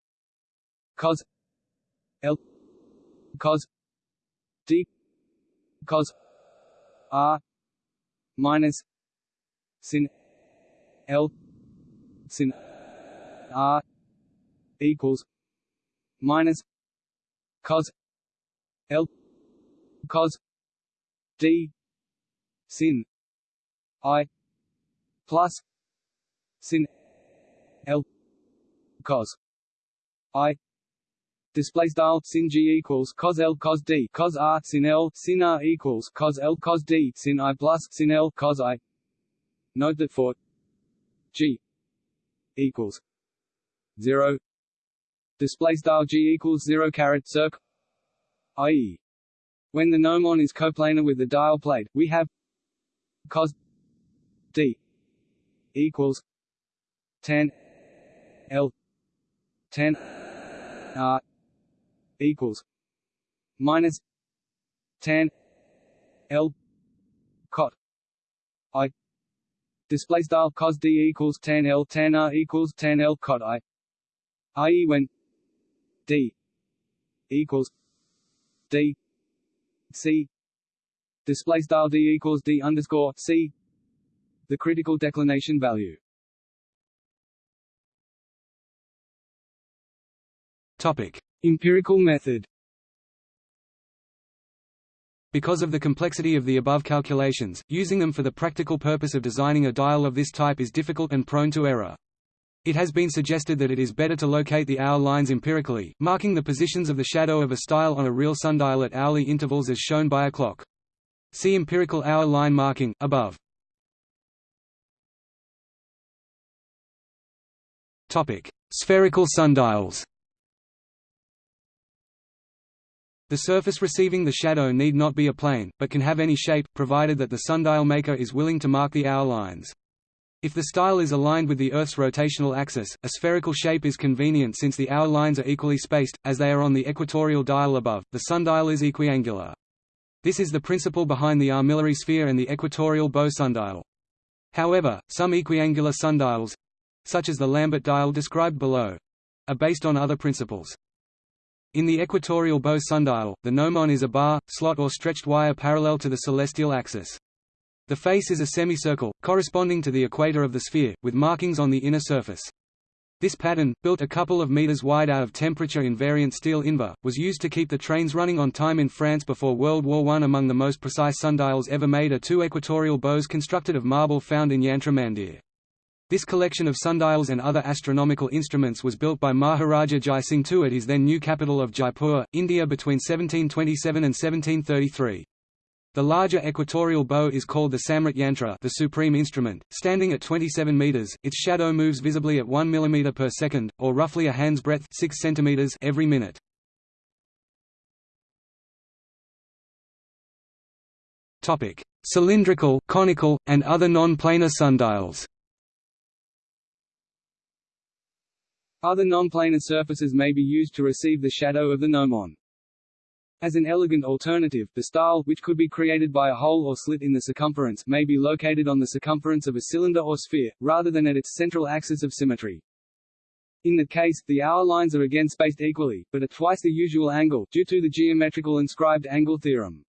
Speaker 1: cos l cos d cos r minus sin l sin r equals minus cos l cos d sin. I plus sin L cos. I display style sin g equals cos l cos d. Cos r sin l sin r equals cos l cos d. Sin i plus sin l cos i. Note that for g equals zero. Display style g equals zero caret circ i.e. when the gnomon is coplanar with the dial plate, we have cos d equals tan l tan r equals minus tan l I display style cos d equals tan L tan R equals tan L cot I i.e. when d equals d c display style d equals d underscore c the critical declination value
Speaker 2: Topic:
Speaker 1: Empirical method.
Speaker 2: Because of the complexity of the above calculations, using them for the practical purpose of designing a dial of this type is difficult and prone to error. It has been suggested that it is better to locate the hour lines empirically, marking the positions of the shadow of a style on a real sundial at hourly intervals as shown by a clock. See empirical hour line marking, above. Spherical sundials The surface receiving the shadow need not be a plane, but can have any shape, provided that the sundial maker is willing to mark the hour lines. If the style is aligned with the Earth's rotational axis, a spherical shape is convenient since the hour lines are equally spaced, as they are on the equatorial dial above, the sundial is equiangular. This is the principle behind the armillary sphere and the equatorial bow sundial. However, some equiangular sundials—such as the Lambert dial described below—are based on other principles. In the equatorial bow sundial, the gnomon is a bar, slot or stretched wire parallel to the celestial axis. The face is a semicircle, corresponding to the equator of the sphere, with markings on the inner surface. This pattern, built a couple of meters wide out of temperature-invariant steel invar, was used to keep the trains running on time in France before World War I. Among the most precise sundials ever made are two equatorial bows constructed of marble found in Yantra Mandir. This collection of sundials and other astronomical instruments was built by Maharaja Jai Singh II at his then new capital of Jaipur, India between 1727 and 1733. The larger equatorial bow is called the Samrat Yantra the supreme instrument, standing at 27 meters, its shadow moves visibly at 1 mm per second, or roughly a hand's breadth 6 centimeters every minute. Cylindrical, conical, and other non-planar sundials
Speaker 1: Other non-planar surfaces may be used to receive the shadow of the gnomon. As an elegant alternative, the style, which could be created by a hole or slit in the circumference, may be located on the circumference of a cylinder or sphere, rather than at its central axis of symmetry. In that case, the hour lines are again spaced equally, but at twice the usual angle, due to the geometrical inscribed angle theorem.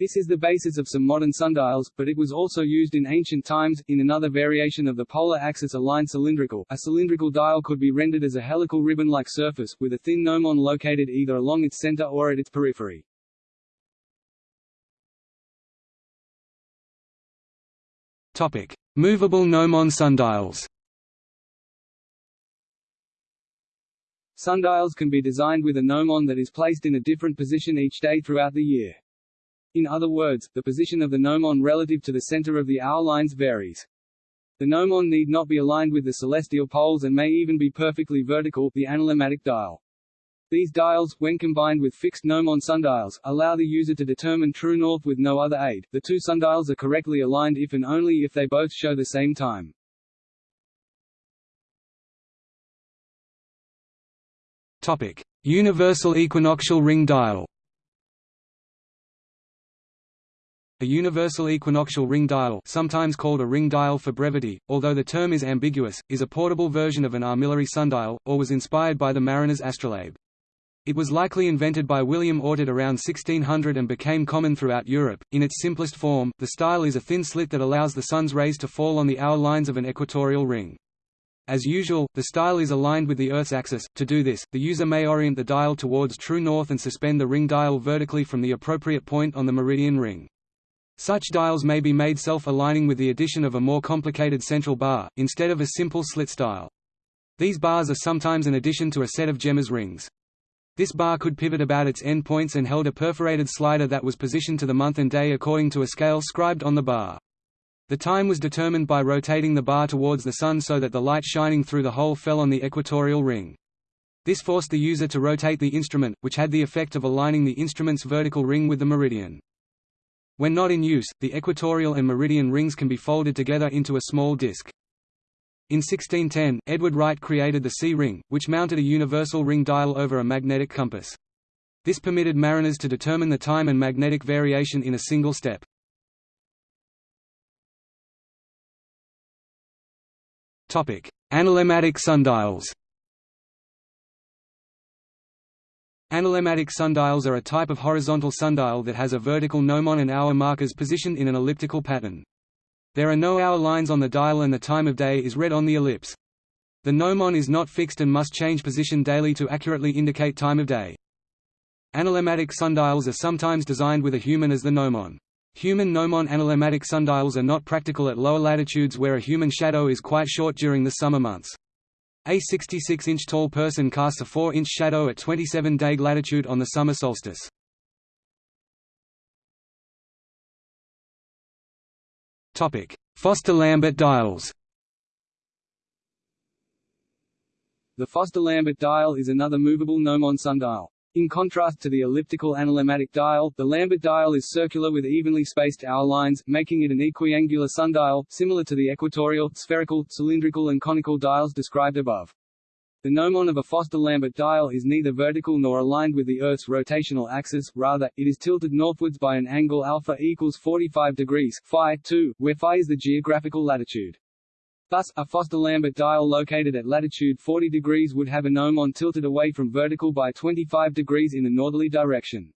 Speaker 1: This is the basis of some modern sundials, but it was also used in ancient times. In another variation of the polar axis aligned cylindrical, a cylindrical dial could be rendered as a helical ribbon-like surface, with a thin gnomon located either along its center or at its periphery.
Speaker 2: Topic: Movable gnomon sundials.
Speaker 1: Sundials can be designed with a gnomon that is placed in a different position each day throughout the year. In other words, the position of the gnomon relative to the center of the hour lines varies. The gnomon need not be aligned with the celestial poles and may even be perfectly vertical the analemmatic dial. These dials, when combined with fixed gnomon sundials, allow the user to determine true north with no other aid. The two sundials are correctly aligned if and only if they both show the same time.
Speaker 2: Topic: Universal equinoctial ring dial. A universal equinoctial ring dial sometimes called a ring dial for brevity, although the term is ambiguous, is a portable version of an armillary sundial, or was inspired by the mariner's astrolabe. It was likely invented by William Oughtred around 1600 and became common throughout Europe. In its simplest form, the style is a thin slit that allows the sun's rays to fall on the hour lines of an equatorial ring. As usual, the style is aligned with the Earth's axis. To do this, the user may orient the dial towards true north and suspend the ring dial vertically from the appropriate point on the meridian ring. Such dials may be made self-aligning with the addition of a more complicated central bar, instead of a simple slit style. These bars are sometimes an addition to a set of gemma's rings. This bar could pivot about its end points and held a perforated slider that was positioned to the month and day according to a scale scribed on the bar. The time was determined by rotating the bar towards the sun so that the light shining through the hole fell on the equatorial ring. This forced the user to rotate the instrument, which had the effect of aligning the instrument's vertical ring with the meridian. When not in use, the equatorial and meridian rings can be folded together into a small disk. In 1610, Edward Wright created the sea ring, which mounted a universal ring dial over a magnetic compass. This permitted mariners to determine the time and magnetic variation in a single step. Topic: Analemmatic sundials. Analemmatic sundials are a type of horizontal sundial that has a vertical gnomon and hour markers positioned in an elliptical pattern. There are no hour lines on the dial and the time of day is read on the ellipse. The gnomon is not fixed and must change position daily to accurately indicate time of day. Analemmatic sundials are sometimes designed with a human as the gnomon. Human gnomon analemmatic sundials are not practical at lower latitudes where a human shadow is quite short during the summer months. A 66-inch tall person casts a 4-inch shadow at 27 Dague latitude on the summer solstice. Foster-Lambert dials
Speaker 1: The Foster-Lambert dial is another movable gnomon sundial. In contrast to the elliptical analemmatic dial, the Lambert dial is circular with evenly spaced hour lines, making it an equiangular sundial, similar to the equatorial, spherical, cylindrical and conical dials described above. The gnomon of a Foster-Lambert dial is neither vertical nor aligned with the Earth's rotational axis, rather, it is tilted northwards by an angle alpha equals 45 degrees phi 2, where phi is the geographical latitude. Thus, a Foster-Lambert dial located at latitude 40 degrees would have a gnomon tilted away from vertical by 25 degrees in the northerly direction.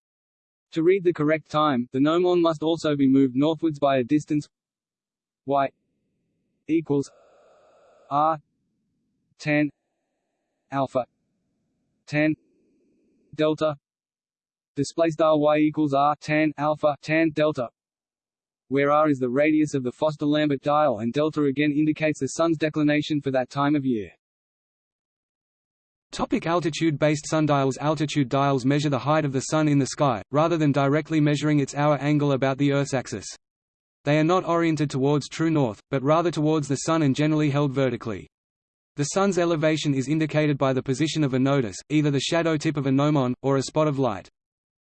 Speaker 1: To read the correct time, the gnomon must also be moved northwards by a distance y equals r 10 alpha 10 delta display style y equals r 10 alpha 10 delta where r is the radius of the Foster-Lambert dial and delta again indicates the sun's declination for that time of year.
Speaker 2: Topic altitude-based sundials Altitude dials measure the height of the Sun in the sky, rather than directly measuring its hour angle about the Earth's axis. They are not oriented towards true north, but rather towards the Sun and generally held vertically. The Sun's elevation is indicated by the position of a nodus, either the shadow tip of a gnomon, or a spot of light.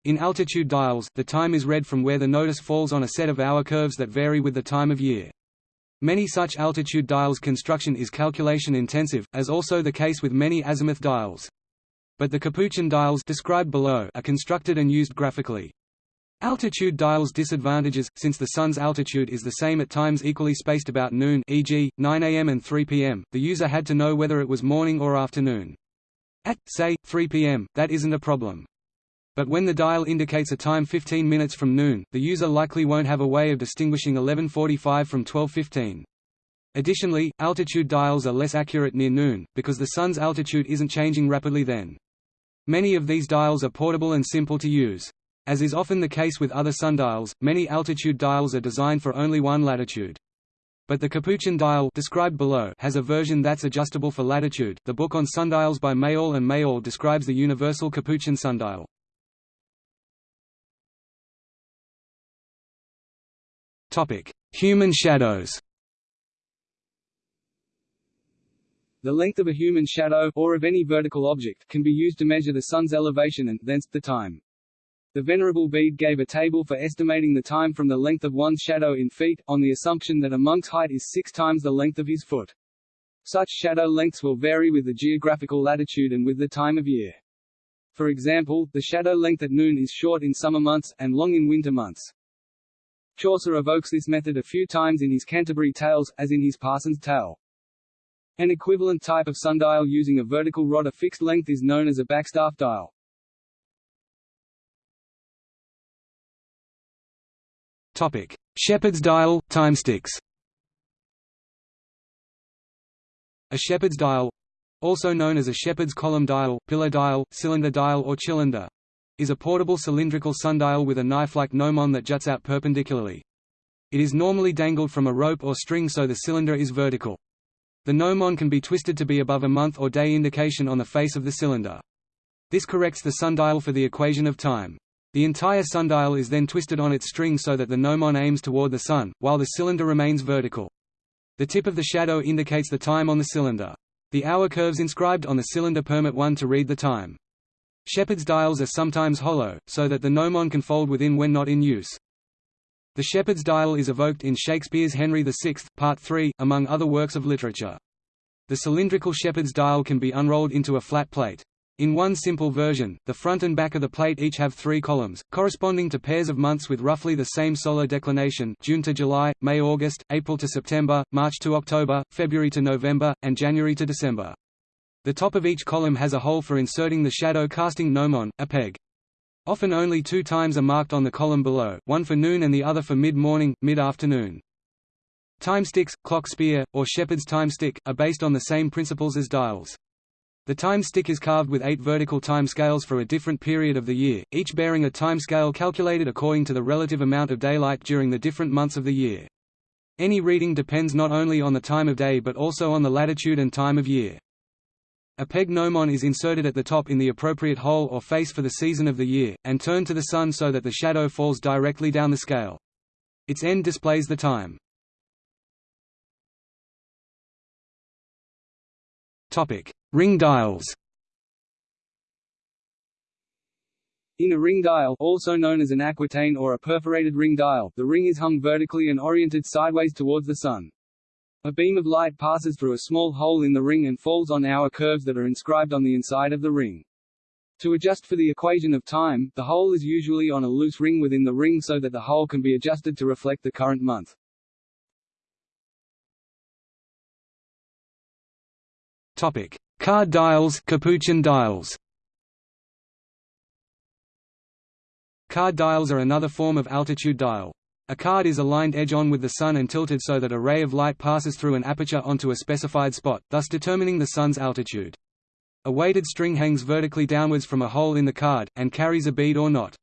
Speaker 2: In altitude dials, the time is read from where the nodus falls on a set of hour curves that vary with the time of year. Many such altitude dials construction is calculation intensive, as also the case with many azimuth dials. But the Capuchin dials described below are constructed and used graphically. Altitude dials disadvantages, since the Sun's altitude is the same at times equally spaced about noon e.g., 9 am and 3 pm, the user had to know whether it was morning or afternoon. At, say, 3 pm, that isn't a problem. But when the dial indicates a time 15 minutes from noon, the user likely won't have a way of distinguishing 11.45 from 12.15. Additionally, altitude dials are less accurate near noon, because the sun's altitude isn't changing rapidly then. Many of these dials are portable and simple to use. As is often the case with other sundials, many altitude dials are designed for only one latitude. But the Capuchin dial described below has a version that's adjustable for latitude. The book on sundials by Mayall and Mayall describes the universal Capuchin sundial. Human shadows
Speaker 1: The length of a human shadow, or of any vertical object, can be used to measure the sun's elevation and, thence, the time. The Venerable Bede gave a table for estimating the time from the length of one's shadow in feet, on the assumption that a monk's height is six times the length of his foot. Such shadow lengths will vary with the geographical latitude and with the time of year. For example, the shadow length at noon is short in summer months, and long in winter months. Chaucer evokes this method a few times in his Canterbury Tales, as in his Parson's Tale. An equivalent type of sundial using a vertical rod of fixed length is known as a backstaff dial.
Speaker 2: Topic: Shepherd's dial, timesticks. A shepherd's dial, also known as a shepherd's column dial, pillar dial, cylinder dial or cylinder, is a portable cylindrical sundial with a knife-like gnomon that juts out perpendicularly. It is normally dangled from a rope or string so the cylinder is vertical. The gnomon can be twisted to be above a month or day indication on the face of the cylinder. This corrects the sundial for the equation of time. The entire sundial is then twisted on its string so that the gnomon aims toward the sun, while the cylinder remains vertical. The tip of the shadow indicates the time on the cylinder. The hour curves inscribed on the cylinder permit one to read the time. Shepherd's dials are sometimes hollow, so that the gnomon can fold within when not in use. The shepherd's dial is evoked in Shakespeare's Henry VI, Part 3, among other works of literature. The cylindrical shepherd's dial can be unrolled into a flat plate. In one simple version, the front and back of the plate each have three columns, corresponding to pairs of months with roughly the same solar declination June to July, May–August, April to September, March to October, February to November, and January to December. The top of each column has a hole for inserting the shadow-casting gnomon, a peg. Often only two times are marked on the column below, one for noon and the other for mid-morning, mid-afternoon. Time sticks, clock spear, or shepherd's time stick, are based on the same principles as dials. The time stick is carved with eight vertical time scales for a different period of the year, each bearing a time scale calculated according to the relative amount of daylight during the different months of the year. Any reading depends not only on the time of day but also on the latitude and time of year. A peg gnomon is inserted at the top in the appropriate hole or face for the season of the year, and turned to the sun so that the shadow falls directly down the scale. Its end displays the time. Ring dials.
Speaker 1: In a ring dial, also known as an aquitaine or a perforated ring dial, the ring is hung vertically and oriented sideways towards the sun. A beam of light passes through a small hole in the ring and falls on hour curves that are inscribed on the inside of the ring. To adjust for the equation of time, the hole is usually on a loose ring within the ring so that the hole can be adjusted to reflect the current month.
Speaker 2: Topic: Card dials, Capuchin dials. Card dials are another form of altitude dial. A card is aligned edge-on with the Sun and tilted so that a ray of light passes through an aperture onto a specified spot, thus determining the Sun's altitude. A weighted string hangs vertically downwards from a hole in the card, and carries a bead or knot.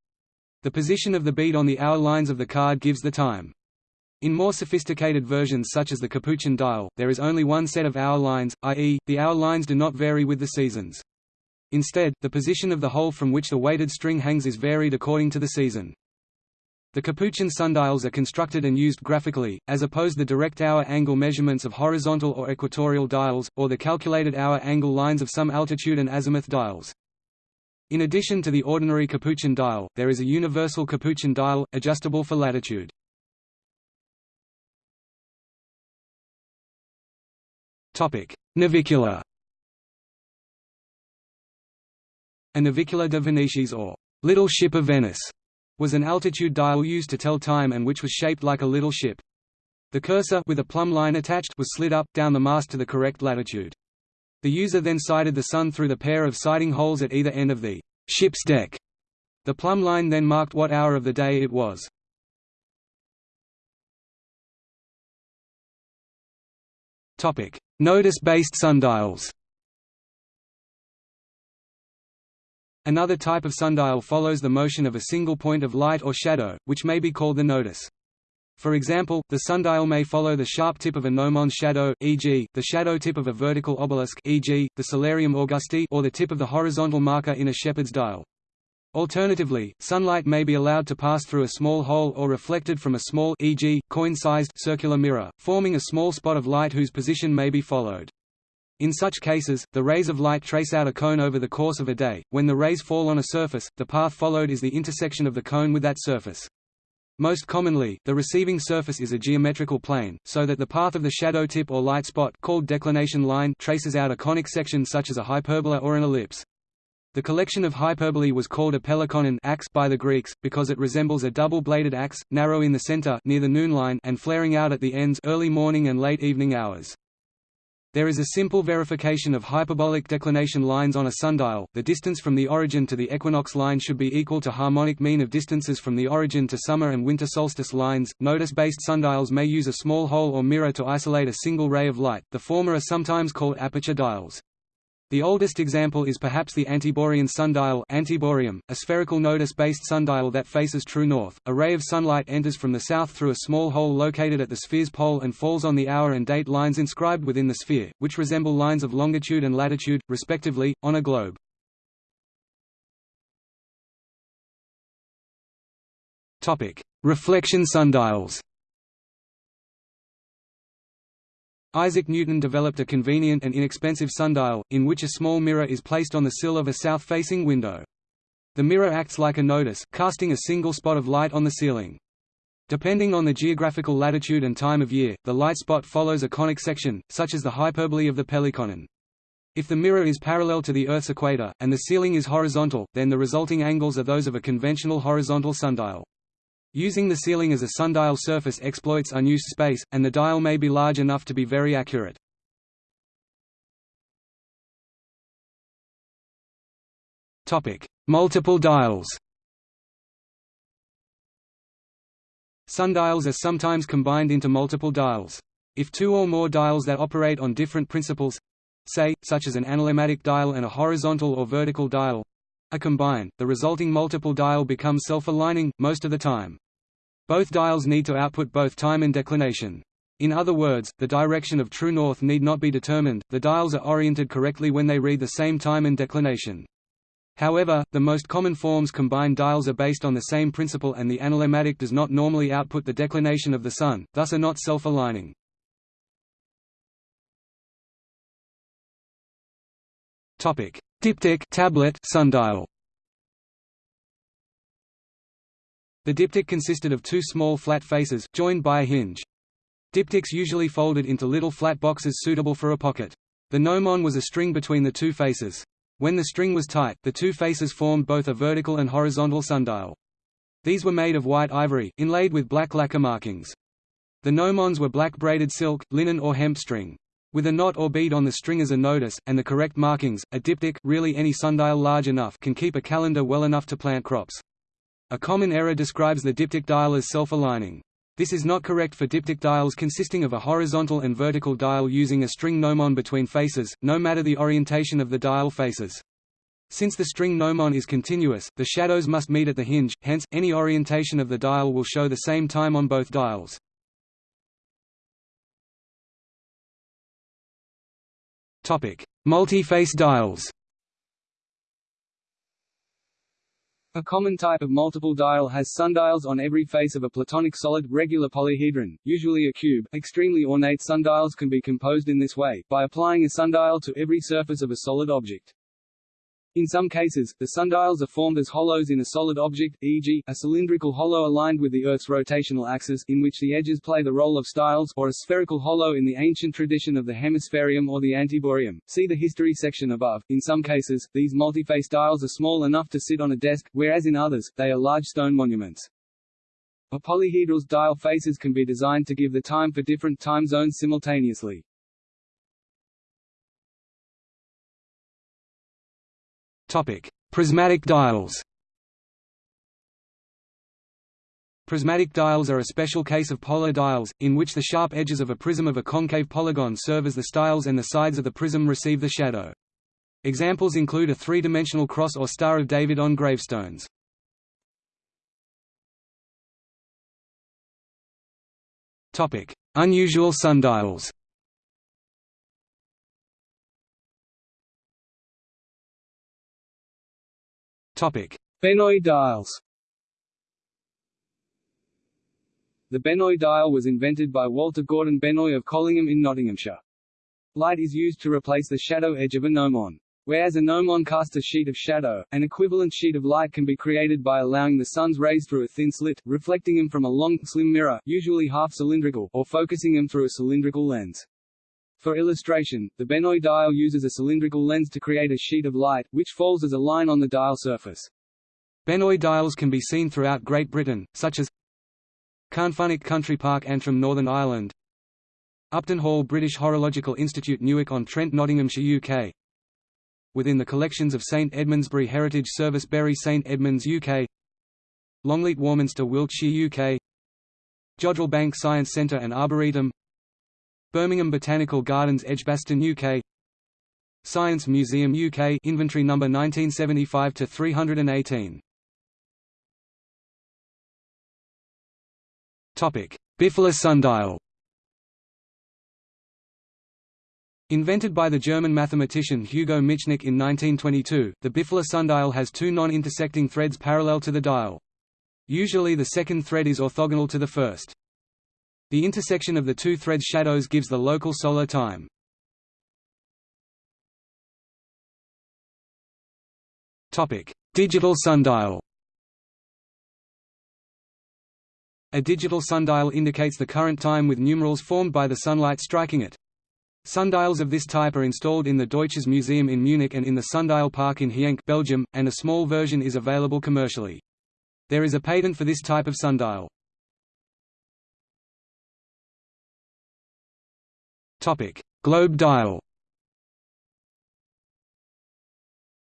Speaker 2: The position of the bead on the hour lines of the card gives the time. In more sophisticated versions such as the Capuchin dial, there is only one set of hour lines, i.e., the hour lines do not vary with the seasons. Instead, the position of the hole from which the weighted string hangs is varied according to the season. The Capuchin sundials are constructed and used graphically, as opposed to the direct hour angle measurements of horizontal or equatorial dials, or the calculated hour angle lines of some altitude and azimuth dials. In addition to the ordinary Capuchin dial, there is a universal Capuchin dial, adjustable for latitude. Topic: Navicula. A navicula de Venetis or little ship of Venice was an altitude dial used to tell time and which was shaped like a little ship. The cursor with a plumb line attached was slid up down the mast to the correct latitude. The user then sighted the sun through the pair of sighting holes at either end of the ship's deck. The plumb line then marked what hour of the day it was. Topic: Nodus-based sundials. Another type of sundial follows the motion of a single point of light or shadow, which may be called the nodus. For example, the sundial may follow the sharp tip of a gnomon's shadow, e.g., the shadow tip of a vertical obelisk e.g., the Solarium Augusti or the tip of the horizontal marker in a shepherd's dial. Alternatively, sunlight may be allowed to pass through a small hole or reflected from a small e.g., coin-sized circular mirror, forming a small spot of light whose position may be followed. In such cases, the rays of light trace out a cone over the course of a day. When the rays fall on a surface, the path followed is the intersection of the cone with that surface. Most commonly, the receiving surface is a geometrical plane, so that the path of the shadow tip or light spot called declination line traces out a conic section such as a hyperbola or an ellipse. The collection of hyperbolae was called a pelekinon axe by the Greeks, because it resembles a double-bladed axe, narrow in the center near the noon line and flaring out at the ends early morning and late evening hours. There is a simple verification of hyperbolic declination lines on a sundial. The distance from the origin to the equinox line should be equal to harmonic mean of distances from the origin to summer and winter solstice lines. Nodus-based sundials may use a small hole or mirror to isolate a single ray of light. The former are sometimes called aperture dials. The oldest example is perhaps the Antiborean sundial Antiboreum, a spherical nodus-based sundial that faces true north. A ray of sunlight enters from the south through a small hole located at the sphere's pole and falls on the hour and date lines inscribed within the sphere, which resemble lines of longitude and latitude, respectively, on a globe. Reflection sundials. Isaac Newton developed a convenient and inexpensive sundial, in which a small mirror is placed on the sill of a south-facing window. The mirror acts like a nodus, casting a single spot of light on the ceiling. Depending on the geographical latitude and time of year, the light spot follows a conic section, such as the hyperbolae of the pelekinon. If the mirror is parallel to the Earth's equator, and the ceiling is horizontal, then the resulting angles are those of a conventional horizontal sundial. Using the ceiling as a sundial surface exploits unused space, and the dial may be large enough to be very accurate. Multiple dials Sundials are sometimes combined into multiple dials. If two or more dials that operate on different principles say, such as an analemmatic dial and a horizontal or vertical dial, are combined, the resulting multiple dial becomes self-aligning, most of the time. Both dials need to output both time and declination. In other words, the direction of true north need not be determined, the dials are oriented correctly when they read the same time and declination. However, the most common forms combined dials are based on the same principle and the analemmatic does not normally output the declination of the sun, thus are not self-aligning. Diptych tablet sundial. The diptych consisted of two small flat faces, joined by a hinge. Diptychs usually folded into little flat boxes suitable for a pocket. The gnomon was a string between the two faces. When the string was tight, the two faces formed both a vertical and horizontal sundial. These were made of white ivory, inlaid with black lacquer markings. The gnomons were black braided silk, linen or hemp string. With a knot or bead on the string as a nodus, and the correct markings, a diptych really any sundial large enough can keep a calendar well enough to plant crops. A common error describes the diptych dial as self-aligning. This is not correct for diptych dials consisting of a horizontal and vertical dial using a string gnomon between faces, no matter the orientation of the dial faces. Since the string gnomon is continuous, the shadows must meet at the hinge, hence, any orientation of the dial will show the same time on both dials. Multi-face dials
Speaker 1: A common type of multiple dial has sundials on every face of a platonic solid, regular polyhedron, usually a cube. Extremely ornate sundials can be composed in this way, by applying a sundial to every surface of a solid object. In some cases, the sundials are formed as hollows in a solid object, e.g., a cylindrical hollow aligned with the Earth's rotational axis, in which the edges play the role of styles, or a spherical hollow in the ancient tradition of the hemispherium or the antiboreum. See the history section above. In some cases, these multiface dials are small enough to sit on a desk, whereas in others, they are large stone monuments. A polyhedral's dial faces can be designed to give the time for different time zones simultaneously.
Speaker 2: Prismatic dials. Prismatic dials are a special case of polar dials, in which the sharp edges of a prism of a concave polygon serve as the styles and the sides of the prism receive the shadow. Examples include a three-dimensional cross or Star of David on gravestones. Unusual sundials Topic:
Speaker 1: dials. The Benoy dial was invented by Walter Gordon Benoy of Collingham in Nottinghamshire. Light is used to replace the shadow edge of a gnomon. Whereas a gnomon casts a sheet of shadow, an equivalent sheet of light can be created by allowing the sun's rays through a thin slit, reflecting them from a long, slim mirror usually half-cylindrical, or focusing them through a cylindrical lens. For illustration, the Benoy dial uses a cylindrical lens to create a sheet of light, which falls as a line on the dial surface.
Speaker 2: Benoy dials can be seen throughout Great Britain, such as Carnfunnock Country Park Antrim Northern Ireland Upton Hall British Horological Institute Newark-on-Trent Nottinghamshire UK Within the collections of St Edmundsbury Heritage Service Bury St Edmunds UK Longleat Warminster Wiltshire UK Jodrell Bank Science Centre and Arboretum Birmingham Botanical Gardens Edgbaston UK Science Museum UK inventory number 1975 to 318 Topic Bifilar sundial Invented by the German mathematician Hugo Michnik in 1922, the Bifilar sundial has two non-intersecting threads parallel to the dial. Usually the second thread is orthogonal to the first. The intersection of the two threads' shadows gives the local solar time. Digital sundial. A digital sundial indicates the current time with numerals formed by the sunlight striking it. Sundials of this type are installed in the Deutsches Museum in Munich and in the Sundial Park in Genk Belgium, and a small version is available commercially. There is a patent for this type of sundial. Globe dial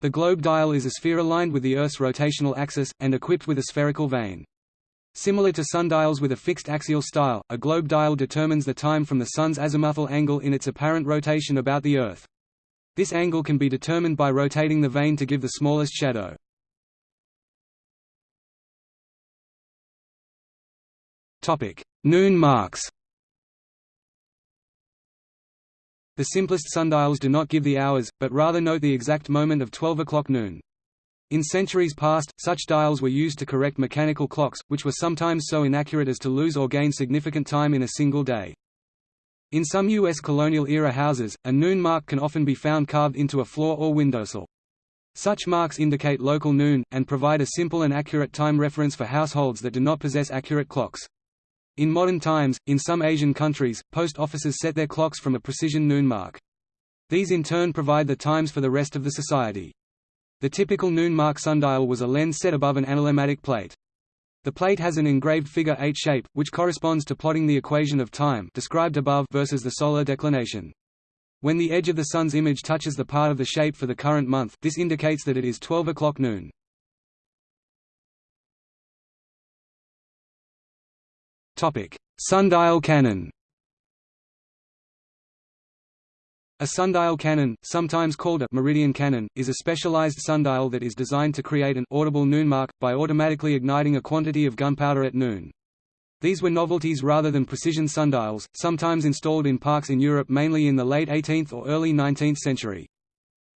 Speaker 2: The globe dial is a sphere aligned with the Earth's rotational axis, and equipped with a spherical vane. Similar to sundials with a fixed axial style, a globe dial determines the time from the Sun's azimuthal angle in its apparent rotation about the Earth. This angle can be determined by rotating the vane to give the smallest shadow. Noon marks The simplest sundials do not give the hours, but rather note the exact moment of 12 o'clock noon. In centuries past, such dials were used to correct mechanical clocks, which were sometimes so inaccurate as to lose or gain significant time in a single day. In some U.S. colonial-era houses, a noon mark can often be found carved into a floor or windowsill. Such marks indicate local noon, and provide a simple and accurate time reference for households that do not possess accurate clocks. In modern times, in some Asian countries, post offices set their clocks from a precision noon mark. These in turn provide the times for the rest of the society. The typical noon mark sundial was a lens set above an analemmatic plate. The plate has an engraved figure 8 shape, which corresponds to plotting the equation of time described above versus the solar declination. When the edge of the sun's image touches the part of the shape for the current month, this indicates that it is 12 o'clock noon. Sundial cannon A sundial cannon, sometimes called a meridian cannon, is a specialized sundial that is designed to create an audible noon mark, by automatically igniting a quantity of gunpowder at noon. These were novelties rather than precision sundials, sometimes installed in parks in Europe mainly in the late 18th or early 19th century.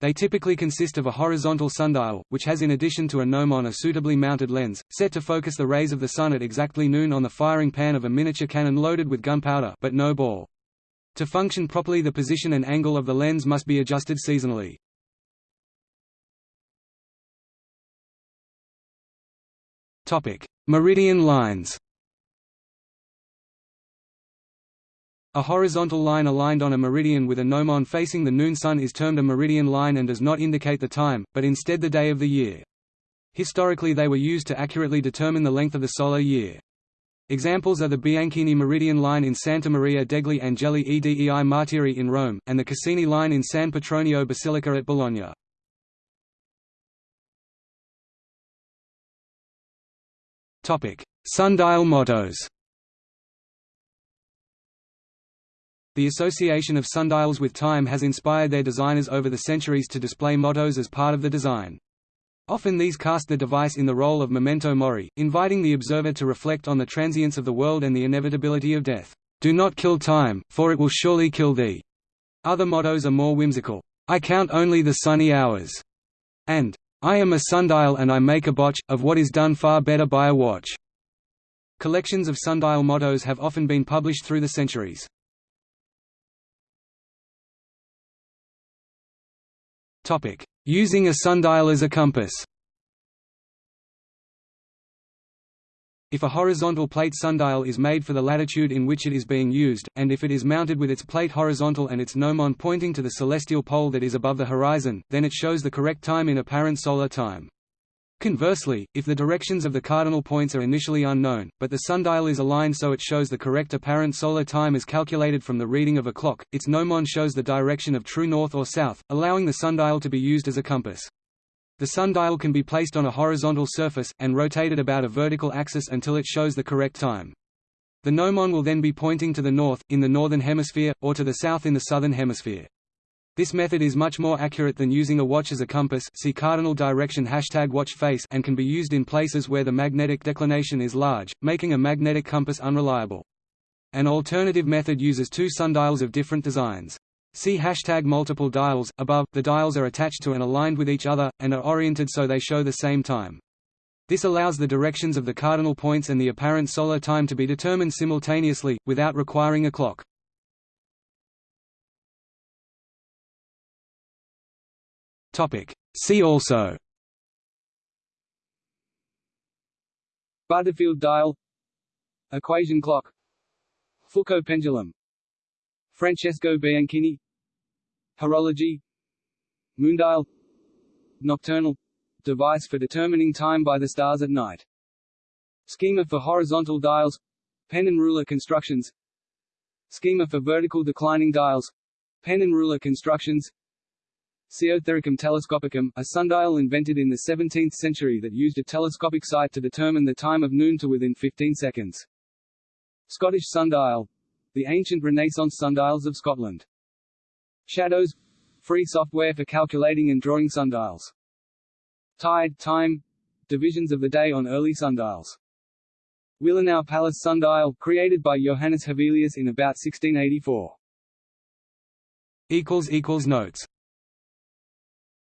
Speaker 2: They typically consist of a horizontal sundial, which has in addition to a gnomon a suitably mounted lens, set to focus the rays of the sun at exactly noon on the firing pan of a miniature cannon loaded with gunpowder but no ball. To function properly the position and angle of the lens must be adjusted seasonally. Meridian lines A horizontal line aligned on a meridian with a gnomon facing the noon sun is termed a meridian line and does not indicate the time, but instead the day of the year. Historically they were used to accurately determine the length of the solar year. Examples are the Bianchini Meridian Line in Santa Maria degli Angeli e dei Martiri in Rome, and the Cassini Line in San Petronio Basilica at Bologna. Sundial mottos The association of sundials with time has inspired their designers over the centuries to display mottos as part of the design. Often these cast the device in the role of memento mori, inviting the observer to reflect on the transience of the world and the inevitability of death. Do not kill time, for it will surely kill thee. Other mottos are more whimsical. I count only the sunny hours. And, I am a sundial and I make a botch, of what is done far better by a watch. Collections of sundial mottos have often been published through the centuries. Using a sundial as a compass If a horizontal plate sundial is made for the latitude in which it is being used, and if it is mounted with its plate horizontal and its gnomon pointing to the celestial pole that is above the horizon, then it shows the correct time in apparent solar time. Conversely, if the directions of the cardinal points are initially unknown, but the sundial is aligned so it shows the correct apparent solar time as calculated from the reading of a clock, its gnomon shows the direction of true north or south, allowing the sundial to be used as a compass. The sundial can be placed on a horizontal surface, and rotated about a vertical axis until it shows the correct time. The gnomon will then be pointing to the north, in the northern hemisphere, or to the south in the southern hemisphere. This method is much more accurate than using a watch as a compass see cardinal direction hashtag watch face and can be used in places where the magnetic declination is large, making a magnetic compass unreliable. An alternative method uses two sundials of different designs. See hashtag multiple dials. Above, the dials are attached to and aligned with each other, and are oriented so they show the same time. This allows the directions of the cardinal points and the apparent solar time to be determined simultaneously, without requiring a clock. Topic. See also.
Speaker 1: Butterfield dial. Equation clock. Foucault pendulum. Francesco Bianchini. Horology. Moondial Nocturnal – device for determining time by the stars at night. Schema for horizontal dials. Pen and ruler constructions. Schema for vertical declining dials. Pen and ruler constructions Sciothericum telescopicum, a sundial invented in the 17th century that used a telescopic sight to determine the time of noon to within 15 seconds. Scottish sundial the ancient Renaissance sundials of Scotland. Shadows free software for calculating and drawing sundials. Tide time divisions of the day on early sundials. Wilanów Palace sundial, created by Johannes Hevelius in about 1684.
Speaker 2: Notes